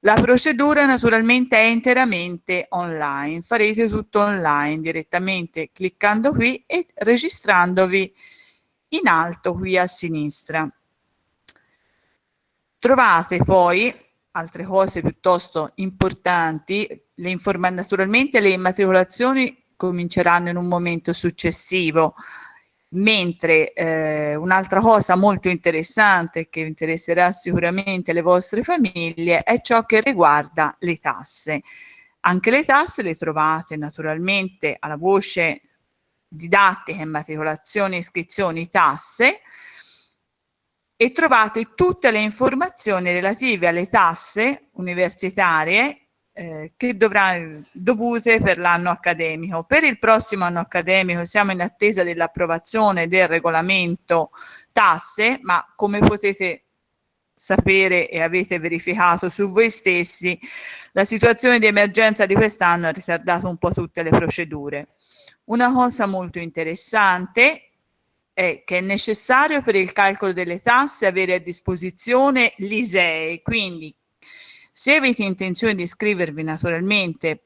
La procedura naturalmente è interamente online, farete tutto online direttamente cliccando qui e registrandovi in alto qui a sinistra. Trovate poi altre cose piuttosto importanti, le naturalmente le immatricolazioni cominceranno in un momento successivo, mentre eh, un'altra cosa molto interessante che interesserà sicuramente le vostre famiglie è ciò che riguarda le tasse. Anche le tasse le trovate naturalmente alla voce didattica, immatricolazioni, iscrizioni, tasse e trovate tutte le informazioni relative alle tasse universitarie eh, che dovranno dovute per l'anno accademico. Per il prossimo anno accademico siamo in attesa dell'approvazione del regolamento tasse, ma come potete sapere e avete verificato su voi stessi, la situazione di emergenza di quest'anno ha ritardato un po' tutte le procedure. Una cosa molto interessante è che è necessario per il calcolo delle tasse avere a disposizione l'ISEE, quindi se avete intenzione di iscrivervi naturalmente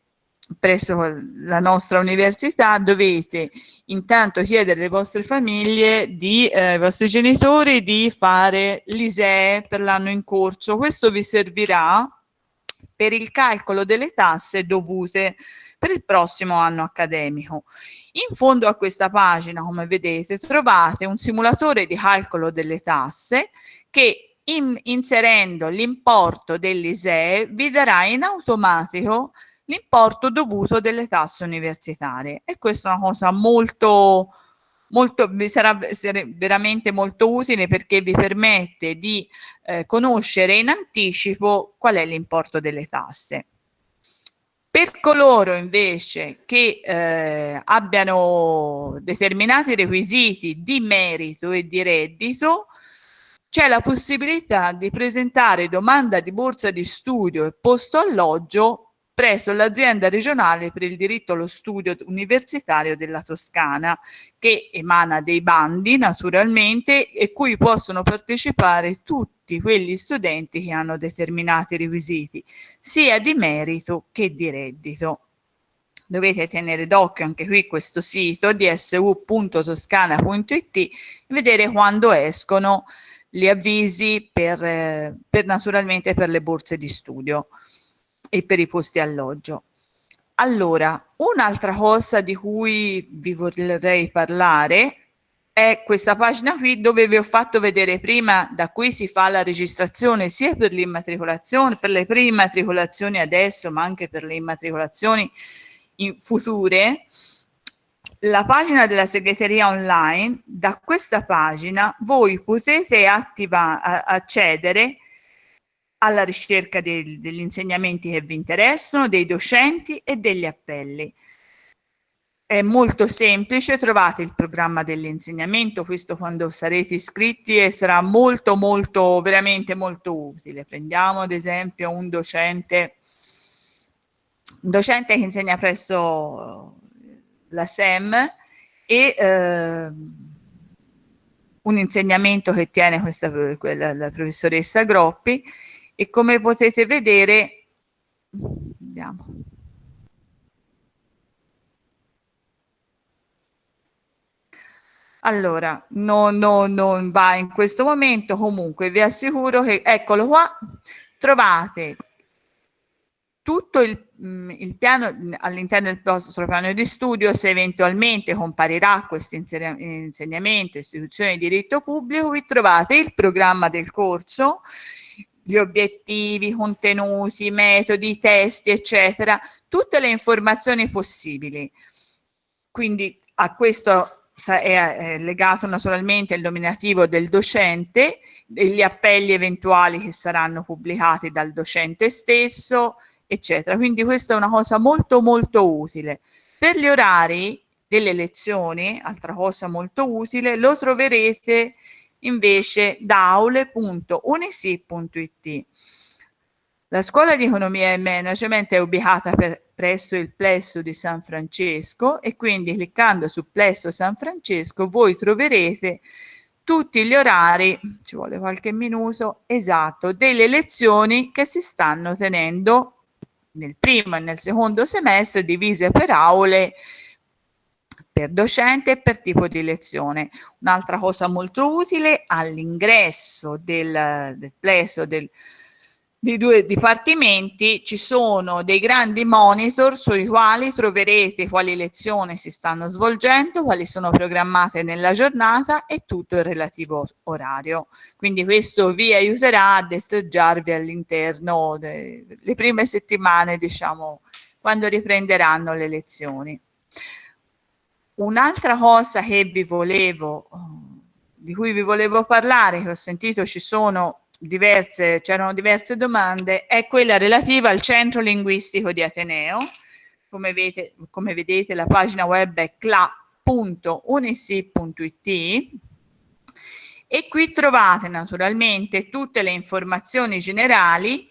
presso la nostra università dovete intanto chiedere alle vostre famiglie, di, eh, ai vostri genitori di fare l'ISEE per l'anno in corso. Questo vi servirà per il calcolo delle tasse dovute per il prossimo anno accademico. In fondo a questa pagina, come vedete, trovate un simulatore di calcolo delle tasse che in, inserendo l'importo dell'ISEE vi darà in automatico l'importo dovuto delle tasse universitarie e questa è una cosa molto molto, vi sarà veramente molto utile perché vi permette di eh, conoscere in anticipo qual è l'importo delle tasse. Per coloro invece che eh, abbiano determinati requisiti di merito e di reddito, c'è la possibilità di presentare domanda di borsa di studio e posto alloggio presso l'azienda regionale per il diritto allo studio universitario della Toscana, che emana dei bandi naturalmente e cui possono partecipare tutti quegli studenti che hanno determinati requisiti, sia di merito che di reddito. Dovete tenere d'occhio anche qui questo sito dsu.toscana.it e vedere quando escono gli avvisi per, eh, per naturalmente per le borse di studio e per i posti alloggio. Allora, un'altra cosa di cui vi vorrei parlare è questa pagina qui dove vi ho fatto vedere prima da cui si fa la registrazione sia per l'immatricolazione, per le pre-immatricolazioni adesso, ma anche per le immatricolazioni future, la pagina della segreteria online, da questa pagina voi potete attiva, accedere alla ricerca de degli insegnamenti che vi interessano, dei docenti e degli appelli. È molto semplice, trovate il programma dell'insegnamento, questo quando sarete iscritti e sarà molto molto, veramente molto utile. Prendiamo ad esempio un docente, un docente che insegna presso la SEM e eh, un insegnamento che tiene questa, quella, la professoressa Groppi e come potete vedere vediamo. Allora, no, no, non va in questo momento, comunque vi assicuro che, eccolo qua, trovate tutto il, mm, il piano all'interno del vostro piano di studio, se eventualmente comparirà questo insegnamento, istituzione di diritto pubblico, vi trovate il programma del corso, gli obiettivi, contenuti, metodi, testi, eccetera, tutte le informazioni possibili. Quindi a questo è legato naturalmente il nominativo del docente, gli appelli eventuali che saranno pubblicati dal docente stesso, eccetera. Quindi questa è una cosa molto molto utile. Per gli orari delle lezioni, altra cosa molto utile, lo troverete invece da aule.unisi.it. La scuola di economia e management è ubicata per, presso il plesso di San Francesco e quindi cliccando su plesso San Francesco voi troverete tutti gli orari, ci vuole qualche minuto, esatto, delle lezioni che si stanno tenendo nel primo e nel secondo semestre divise per aule per docente e per tipo di lezione. Un'altra cosa molto utile all'ingresso del, del plesso del, dei due dipartimenti ci sono dei grandi monitor sui quali troverete quali lezioni si stanno svolgendo, quali sono programmate nella giornata e tutto il relativo orario. Quindi questo vi aiuterà a destreggiarvi all'interno delle prime settimane, diciamo, quando riprenderanno le lezioni. Un'altra cosa che vi volevo, di cui vi volevo parlare, che ho sentito ci sono diverse, c'erano diverse domande, è quella relativa al centro linguistico di Ateneo. Come vedete, come vedete la pagina web è cla.unisi.it e qui trovate naturalmente tutte le informazioni generali,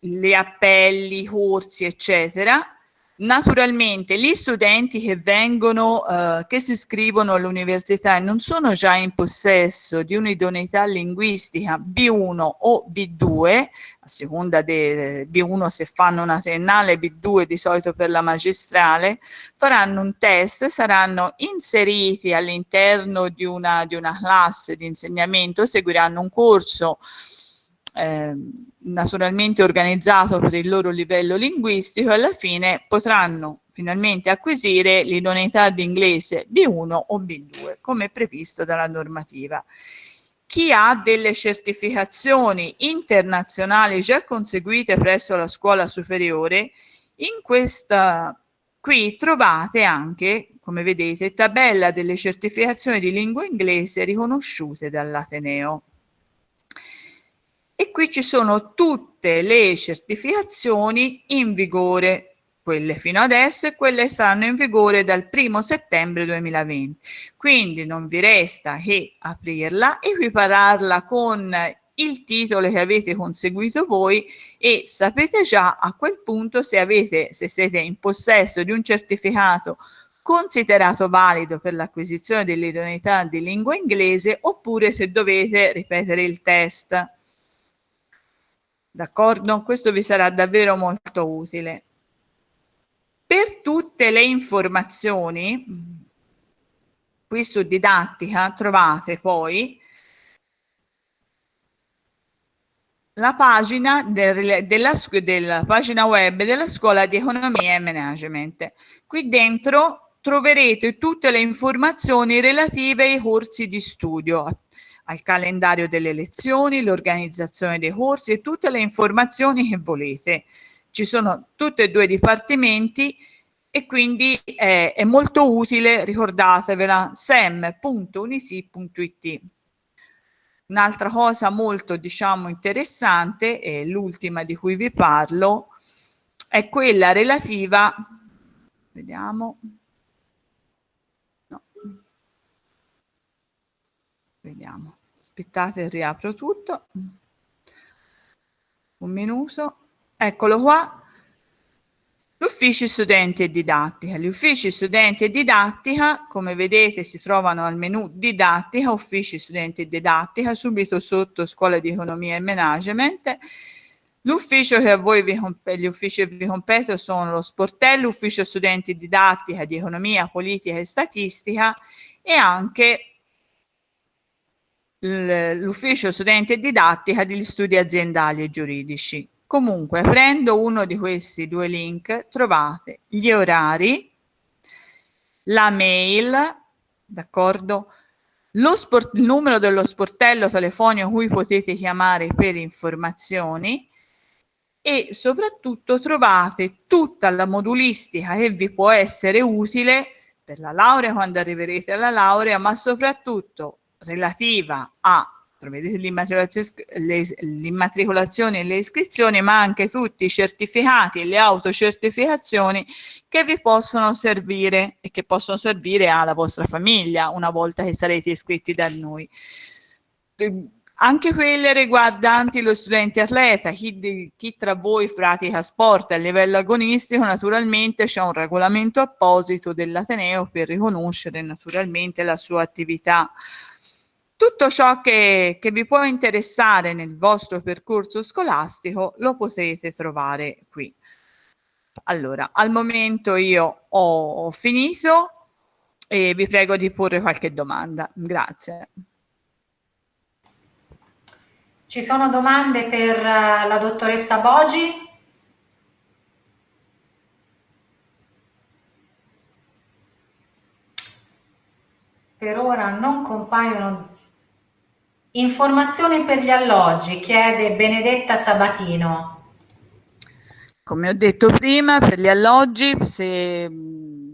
gli appelli, i corsi, eccetera, Naturalmente gli studenti che vengono, eh, che si iscrivono all'università e non sono già in possesso di un'idoneità linguistica B1 o B2, a seconda di B1 se fanno una triennale, B2 di solito per la magistrale, faranno un test, saranno inseriti all'interno di di una classe di insegnamento, seguiranno un corso eh, naturalmente organizzato per il loro livello linguistico alla fine potranno finalmente acquisire l'idoneità di inglese B1 o B2 come previsto dalla normativa. Chi ha delle certificazioni internazionali già conseguite presso la scuola superiore, in questa qui trovate anche, come vedete, tabella delle certificazioni di lingua inglese riconosciute dall'Ateneo qui ci sono tutte le certificazioni in vigore, quelle fino adesso e quelle saranno in vigore dal 1 settembre 2020. Quindi non vi resta che aprirla, equipararla con il titolo che avete conseguito voi e sapete già a quel punto se, avete, se siete in possesso di un certificato considerato valido per l'acquisizione dell'idoneità di lingua inglese oppure se dovete ripetere il test. D'accordo? Questo vi sarà davvero molto utile. Per tutte le informazioni, qui su didattica trovate poi la pagina del, della, della pagina web della scuola di economia e management. Qui dentro troverete tutte le informazioni relative ai corsi di studio al calendario delle lezioni, l'organizzazione dei corsi e tutte le informazioni che volete. Ci sono tutti e due i dipartimenti e quindi è, è molto utile, ricordatevela, sem.unisi.it. Un'altra cosa molto diciamo interessante, e l'ultima di cui vi parlo, è quella relativa, vediamo, no. vediamo, aspettate riapro tutto. Un minuto. Eccolo qua. L'ufficio studenti e didattica. Gli uffici studenti e didattica come vedete si trovano al menu didattica uffici studenti e didattica subito sotto scuola di economia e management. L'ufficio che a voi vi, gli uffici che vi competono sono lo sportello, ufficio studenti didattica di economia, politica e statistica e anche l'ufficio studente e didattica degli studi aziendali e giuridici. Comunque, prendo uno di questi due link, trovate gli orari, la mail, d'accordo? il numero dello sportello telefonico cui potete chiamare per informazioni e soprattutto trovate tutta la modulistica che vi può essere utile per la laurea quando arriverete alla laurea, ma soprattutto relativa a l'immatricolazione e le iscrizioni, ma anche tutti i certificati e le autocertificazioni che vi possono servire e che possono servire alla vostra famiglia una volta che sarete iscritti da noi. Anche quelle riguardanti lo studente atleta, chi, chi tra voi pratica sport a livello agonistico, naturalmente c'è un regolamento apposito dell'Ateneo per riconoscere naturalmente la sua attività tutto ciò che, che vi può interessare nel vostro percorso scolastico lo potete trovare qui. Allora, al momento io ho finito e vi prego di porre qualche domanda. Grazie. Ci sono domande per uh, la dottoressa Bogi? Per ora non compaiono Informazioni per gli alloggi, chiede Benedetta Sabatino. Come ho detto prima, per gli alloggi, se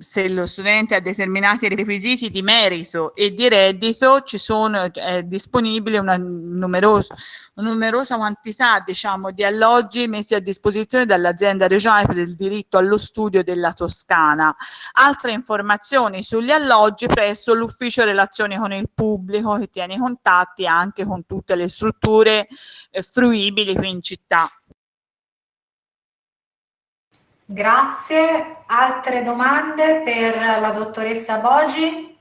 se lo studente ha determinati requisiti di merito e di reddito, ci sono è disponibile una numerosa, una numerosa quantità diciamo, di alloggi messi a disposizione dall'azienda regionale per il diritto allo studio della Toscana. Altre informazioni sugli alloggi presso l'ufficio relazioni con il pubblico che tiene contatti anche con tutte le strutture eh, fruibili qui in città. Grazie. Altre domande per la dottoressa Bogi?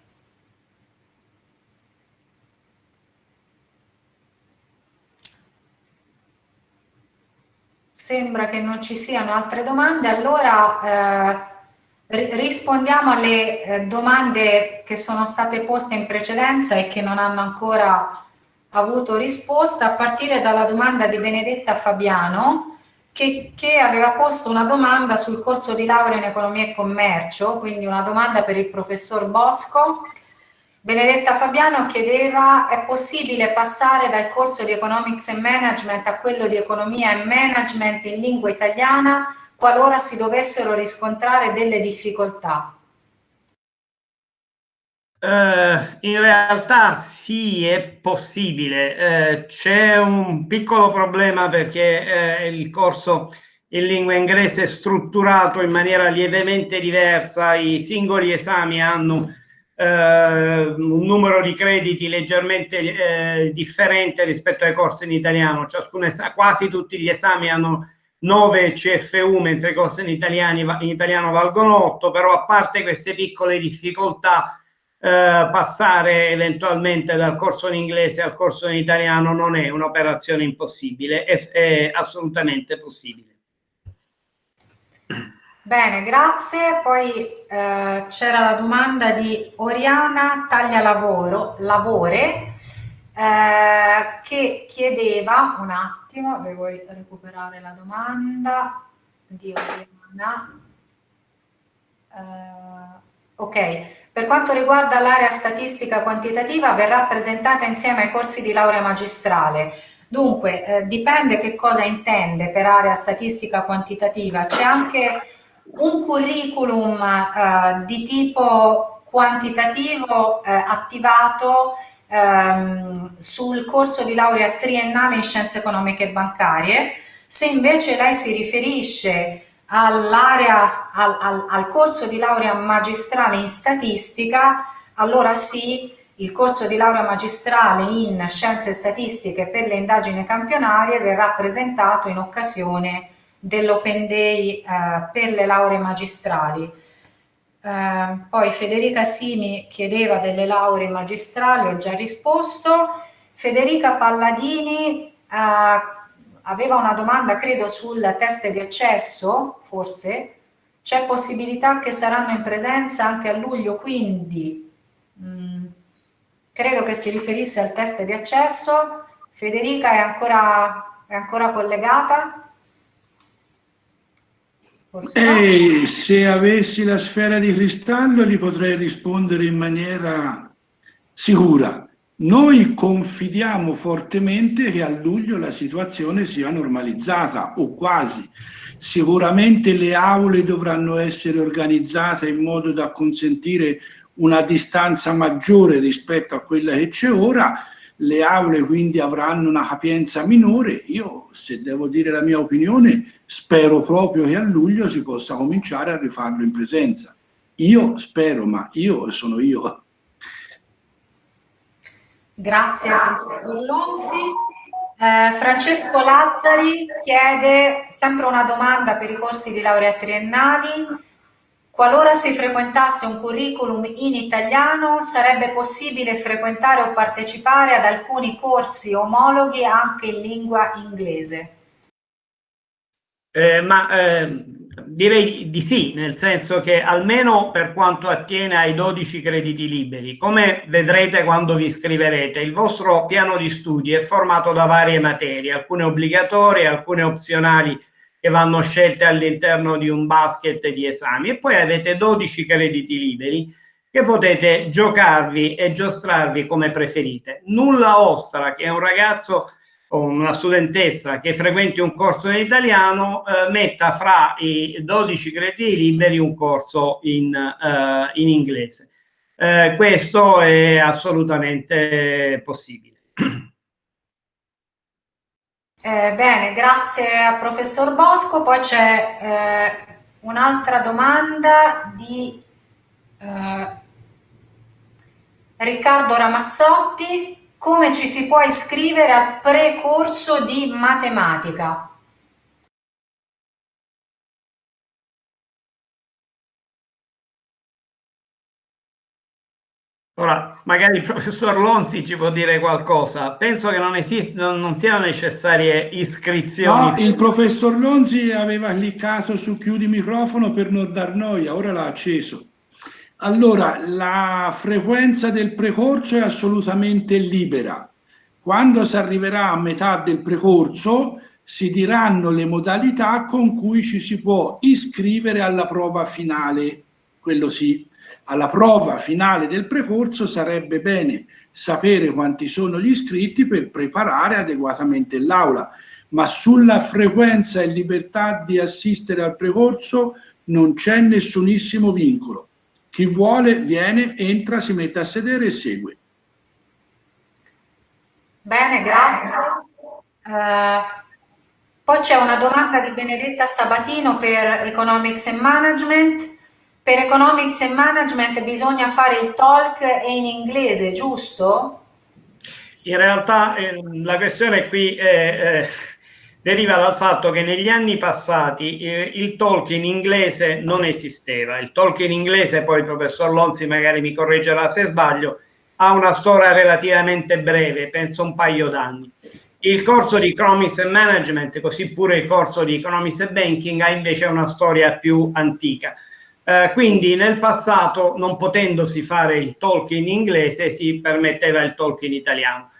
Sembra che non ci siano altre domande, allora eh, rispondiamo alle eh, domande che sono state poste in precedenza e che non hanno ancora avuto risposta, a partire dalla domanda di Benedetta Fabiano, che, che, aveva posto una domanda sul corso di laurea in economia e commercio, quindi una domanda per il professor Bosco. Benedetta Fabiano chiedeva, è possibile passare dal corso di Economics and Management a quello di Economia e Management in lingua italiana qualora si dovessero riscontrare delle difficoltà? Uh, in realtà sì, è possibile. Uh, c'è un piccolo problema perché uh, il corso in lingua inglese è strutturato in maniera lievemente diversa, i singoli esami hanno un numero di crediti leggermente differente rispetto ai corsi in italiano. Quasi tutti gli esami hanno 9 CFU, mentre i corsi in, in italiano valgono 8, però a parte queste piccole difficoltà, eh, passare eventualmente dal corso in inglese al corso in italiano non è un'operazione impossibile, è, è assolutamente possibile. Bene, grazie. Poi eh, c'era la domanda di Oriana Taglia Lavoro, Lavore, eh, che chiedeva, un attimo, devo recuperare la domanda di Oriana. Eh, ok, per quanto riguarda l'area statistica quantitativa verrà presentata insieme ai corsi di laurea magistrale. Dunque, eh, dipende che cosa intende per area statistica quantitativa. C'è anche un curriculum eh, di tipo quantitativo eh, attivato ehm, sul corso di laurea triennale in scienze economiche e bancarie. Se invece lei si riferisce all'area, al, al, al corso di laurea magistrale in statistica, allora sì, il corso di laurea magistrale in scienze statistiche per le indagini campionarie verrà presentato in occasione dell'Open Day eh, per le lauree magistrali. Eh, poi Federica Simi chiedeva delle lauree magistrali, ho già risposto. Federica Palladini eh, aveva una domanda, credo, sul test di accesso, forse, c'è possibilità che saranno in presenza anche a luglio, quindi mh, mm, credo che si riferisse al test di accesso. Federica è ancora, è ancora collegata? Forse no? se avessi la sfera di cristallo gli potrei rispondere in maniera sicura. Noi confidiamo fortemente che a luglio la situazione sia normalizzata o quasi. Sicuramente le aule dovranno essere organizzate in modo da consentire una distanza maggiore rispetto a quella che c'è ora, le aule quindi avranno una capienza minore. Io, se devo dire la mia opinione, spero proprio che a luglio si possa cominciare a rifarlo in presenza. Io spero, ma io sono io. Grazie a Burlonzi. Eh, Francesco Lazzari chiede sempre una domanda per i corsi di laurea triennali. Qualora si frequentasse un curriculum in italiano, sarebbe possibile frequentare o partecipare ad alcuni corsi omologhi anche in lingua inglese? Eh, ma eh, direi di sì, nel senso che almeno per quanto attiene ai 12 crediti liberi, come vedrete quando vi iscriverete, il vostro piano di studi è formato da varie materie, alcune obbligatorie, alcune opzionali che vanno scelte all'interno di un basket di esami e poi avete 12 crediti liberi che potete giocarvi e giostrarvi come preferite. Nulla ostra che un ragazzo o una studentessa che frequenti un corso in italiano eh, metta fra i 12 crediti liberi un corso in, eh, in inglese. Eh, questo è assolutamente possibile. Eh, bene, grazie al professor Bosco. Poi c'è eh, un'altra domanda di eh, Riccardo Ramazzotti. Come ci si può iscrivere al precorso di matematica? Ora, magari il professor Lonzi ci può dire qualcosa. Penso che non, esistono, non siano necessarie iscrizioni. No, il professor Lonzi aveva cliccato su chiudi microfono per non dar noia, ora l'ha acceso. Allora, la frequenza del precorso è assolutamente libera. Quando si arriverà a metà del precorso, si diranno le modalità con cui ci si può iscrivere alla prova finale, quello sì alla prova finale del precorso sarebbe bene sapere quanti sono gli iscritti per preparare adeguatamente l'aula, ma sulla frequenza e libertà di assistere al precorso non c'è nessunissimo vincolo. Chi vuole viene, entra, si mette a sedere e segue. Bene, grazie. Uh, poi c'è una domanda di Benedetta Sabatino per Economics and Management. Per Economics and Management bisogna fare il talk in inglese, giusto? In realtà eh, la questione qui è, eh, deriva dal fatto che negli anni passati eh, il talk in inglese non esisteva. Il talk in inglese, poi il professor Lonzi magari mi correggerà se sbaglio, ha una storia relativamente breve, penso un paio d'anni. Il corso di Economics and Management, così pure il corso di Economics and Banking, ha invece una storia più antica. Eh, quindi nel passato, non potendosi fare il talk in inglese, si permetteva il talk in italiano.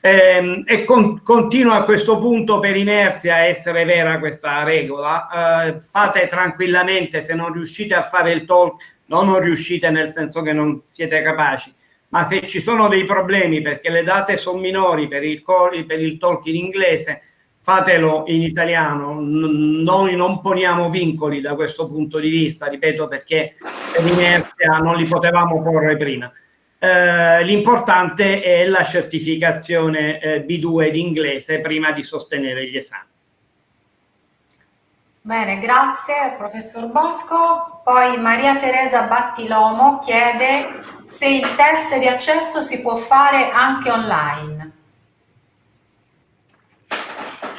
Eh, e con, continua a questo punto per inerzia a essere vera questa regola. Eh, fate tranquillamente, se non riuscite a fare il talk, no, non riuscite nel senso che non siete capaci, ma se ci sono dei problemi perché le date sono minori per il, per il talk in inglese, fatelo in italiano, noi non poniamo vincoli da questo punto di vista, ripeto perché per inerzia non li potevamo porre prima. Eh, L'importante è la certificazione eh, B2 di inglese prima di sostenere gli esami. Bene, grazie professor Bosco. Poi Maria Teresa Battilomo chiede se il test di accesso si può fare anche online.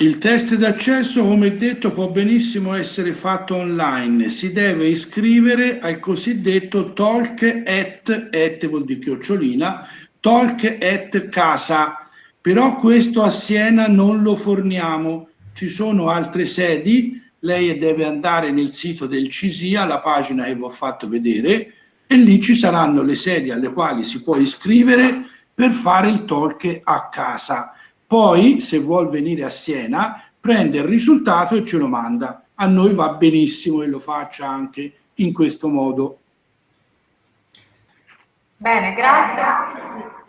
Il test d'accesso, come detto, può benissimo essere fatto online. Si deve iscrivere al cosiddetto talk at, at vuol dire chiocciolina, talk at casa. Però questo a Siena non lo forniamo. Ci sono altre sedi, lei deve andare nel sito del CISIA, la pagina che vi ho fatto vedere, e lì ci saranno le sedi alle quali si può iscrivere per fare il talk a casa poi, se vuol venire a Siena, prende il risultato e ce lo manda. A noi va benissimo e lo faccia anche in questo modo. Bene, grazie.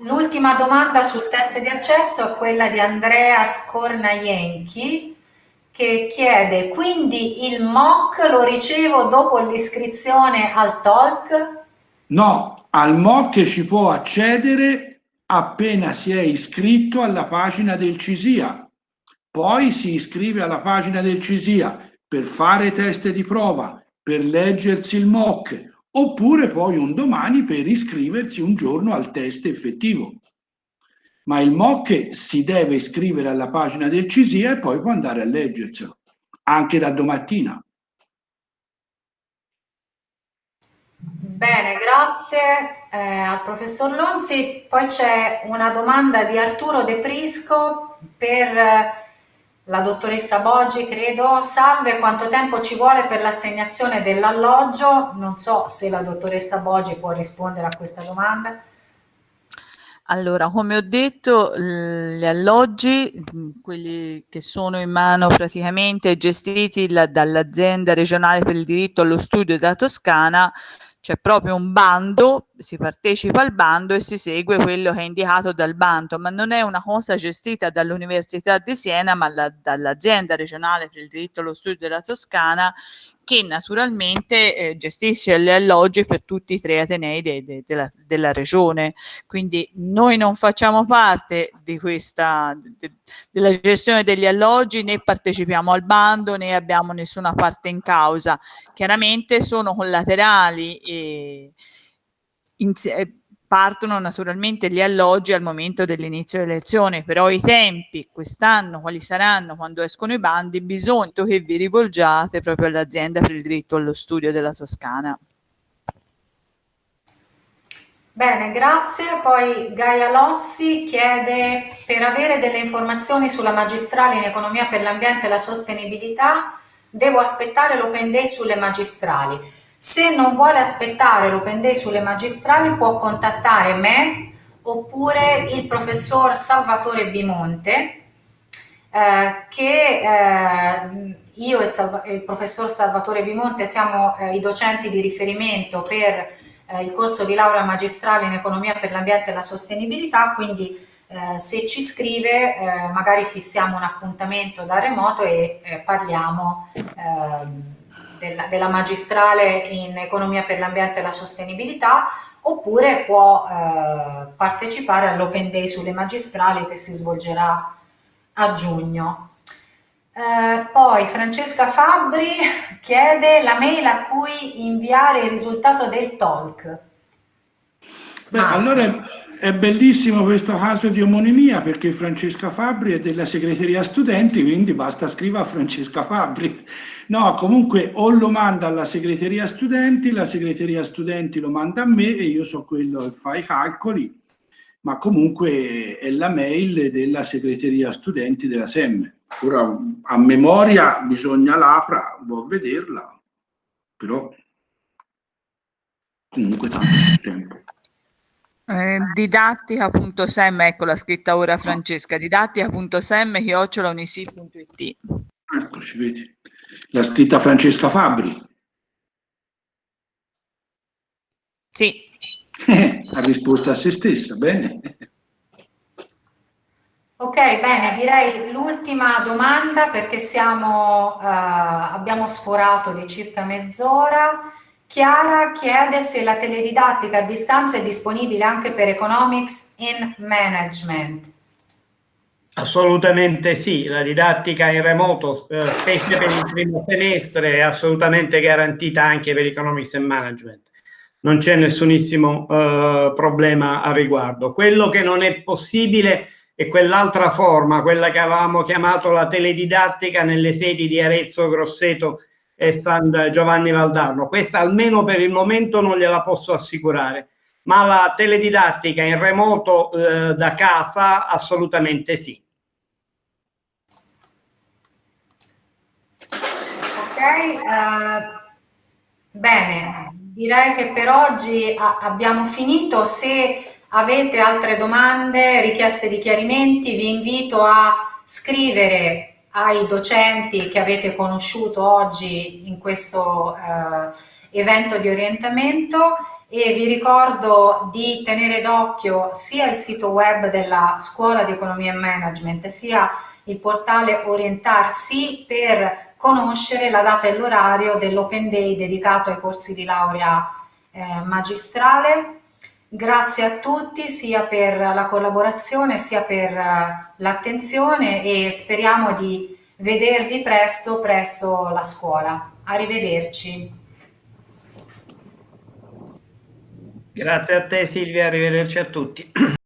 L'ultima domanda sul test di accesso è quella di Andrea Scornaienchi che chiede quindi il MOC lo ricevo dopo l'iscrizione al TOLC? No, al MOC ci può accedere appena si è iscritto alla pagina del CISIA. Poi si iscrive alla pagina del CISIA per fare test di prova, per leggersi il MOC, oppure poi un domani per iscriversi un giorno al test effettivo. Ma il MOC si deve iscrivere alla pagina del CISIA e poi può andare a leggerselo, anche da domattina. Bene, grazie eh, al professor Lonzi. Poi c'è una domanda di Arturo De Prisco per eh, la dottoressa Boggi, credo. Salve, quanto tempo ci vuole per l'assegnazione dell'alloggio? Non so se la dottoressa Boggi può rispondere a questa domanda. Allora, come ho detto, gli alloggi, quelli che sono in mano praticamente gestiti dall'azienda regionale per il diritto allo studio della Toscana, c'è proprio un bando, si partecipa al bando e si segue quello che è indicato dal bando, ma non è una cosa gestita dall'Università di Siena, ma la, dall'azienda regionale per il diritto allo studio della Toscana che naturalmente eh, gestisce gli alloggi per tutti i tre atenei de, de, della, della, regione. Quindi noi non facciamo parte questa, de, della gestione degli alloggi, né partecipiamo al bando, né abbiamo nessuna parte in causa. Chiaramente sono collaterali e in, partono naturalmente gli alloggi al momento dell'inizio delle elezioni, però i tempi quest'anno, quali saranno quando escono i bandi, bisogna che vi rivolgiate proprio all'azienda per il diritto allo studio della Toscana. Bene, grazie. Poi Gaia Lozzi chiede per avere delle informazioni sulla magistrale in economia per l'ambiente e la sostenibilità devo aspettare l'open day sulle magistrali. Se non vuole aspettare l'Open Day sulle magistrali può contattare me oppure il professor Salvatore Bimonte eh, che eh, io e il, il, professor Salvatore Bimonte siamo eh, i docenti di riferimento per eh, il corso di laurea magistrale in economia per l'ambiente e la sostenibilità, quindi eh, se ci scrive eh, magari fissiamo un appuntamento da remoto e parliamo ehm, della, della, magistrale in economia per l'ambiente e la sostenibilità oppure può eh, partecipare all'Open Day sulle magistrali che si svolgerà a giugno. Eh, poi Francesca Fabbri chiede la mail a cui inviare il risultato del talk. Beh, ah. allora è bellissimo questo caso di omonimia perché Francesca Fabbri è della segreteria studenti, quindi basta scrivere a Francesca Fabbri. No, comunque o lo manda alla segreteria studenti, la segreteria studenti lo manda a me e io so quello che fa i calcoli, ma comunque è la mail della segreteria studenti della SEM. Ora a memoria bisogna l'apra, vuol vederla, però comunque tanto tempo. Eh, didattica.sem, ecco la scritta ora Francesca, didattica.sem chiocciolaunisil.it. Eccoci, vedi. L'ha scritta Francesca Fabri. Sì. ha risposto a se stessa, bene. Ok, bene, direi l'ultima domanda perché siamo, uh, abbiamo sforato di circa mezz'ora. Chiara chiede se la teledidattica a distanza è disponibile anche per Economics in Management. Assolutamente sì, la didattica in remoto, eh, specie per il primo semestre, è assolutamente garantita anche per Economics and Management. Non c'è nessunissimo eh, problema a riguardo. Quello che non è possibile è quell'altra forma, quella che avevamo chiamato la teledidattica nelle sedi di Arezzo, Grosseto e San Giovanni Valdarno. Questa almeno per il momento non gliela posso assicurare, ma la teledidattica in remoto eh, da casa assolutamente sì. Ok, uh, bene, direi che per oggi abbiamo finito. Se avete altre domande, richieste di chiarimenti, vi invito a scrivere ai docenti che avete conosciuto oggi in questo eh, evento di orientamento e vi ricordo di tenere d'occhio sia il sito web della Scuola di Economia e Management sia il portale Orientarsi per conoscere la data e l'orario dell'Open Day dedicato ai corsi di laurea eh, magistrale Grazie a tutti sia per la collaborazione sia per eh, l'attenzione e speriamo di vedervi presto presso la scuola. Arrivederci. Grazie a te Silvia, arrivederci a tutti.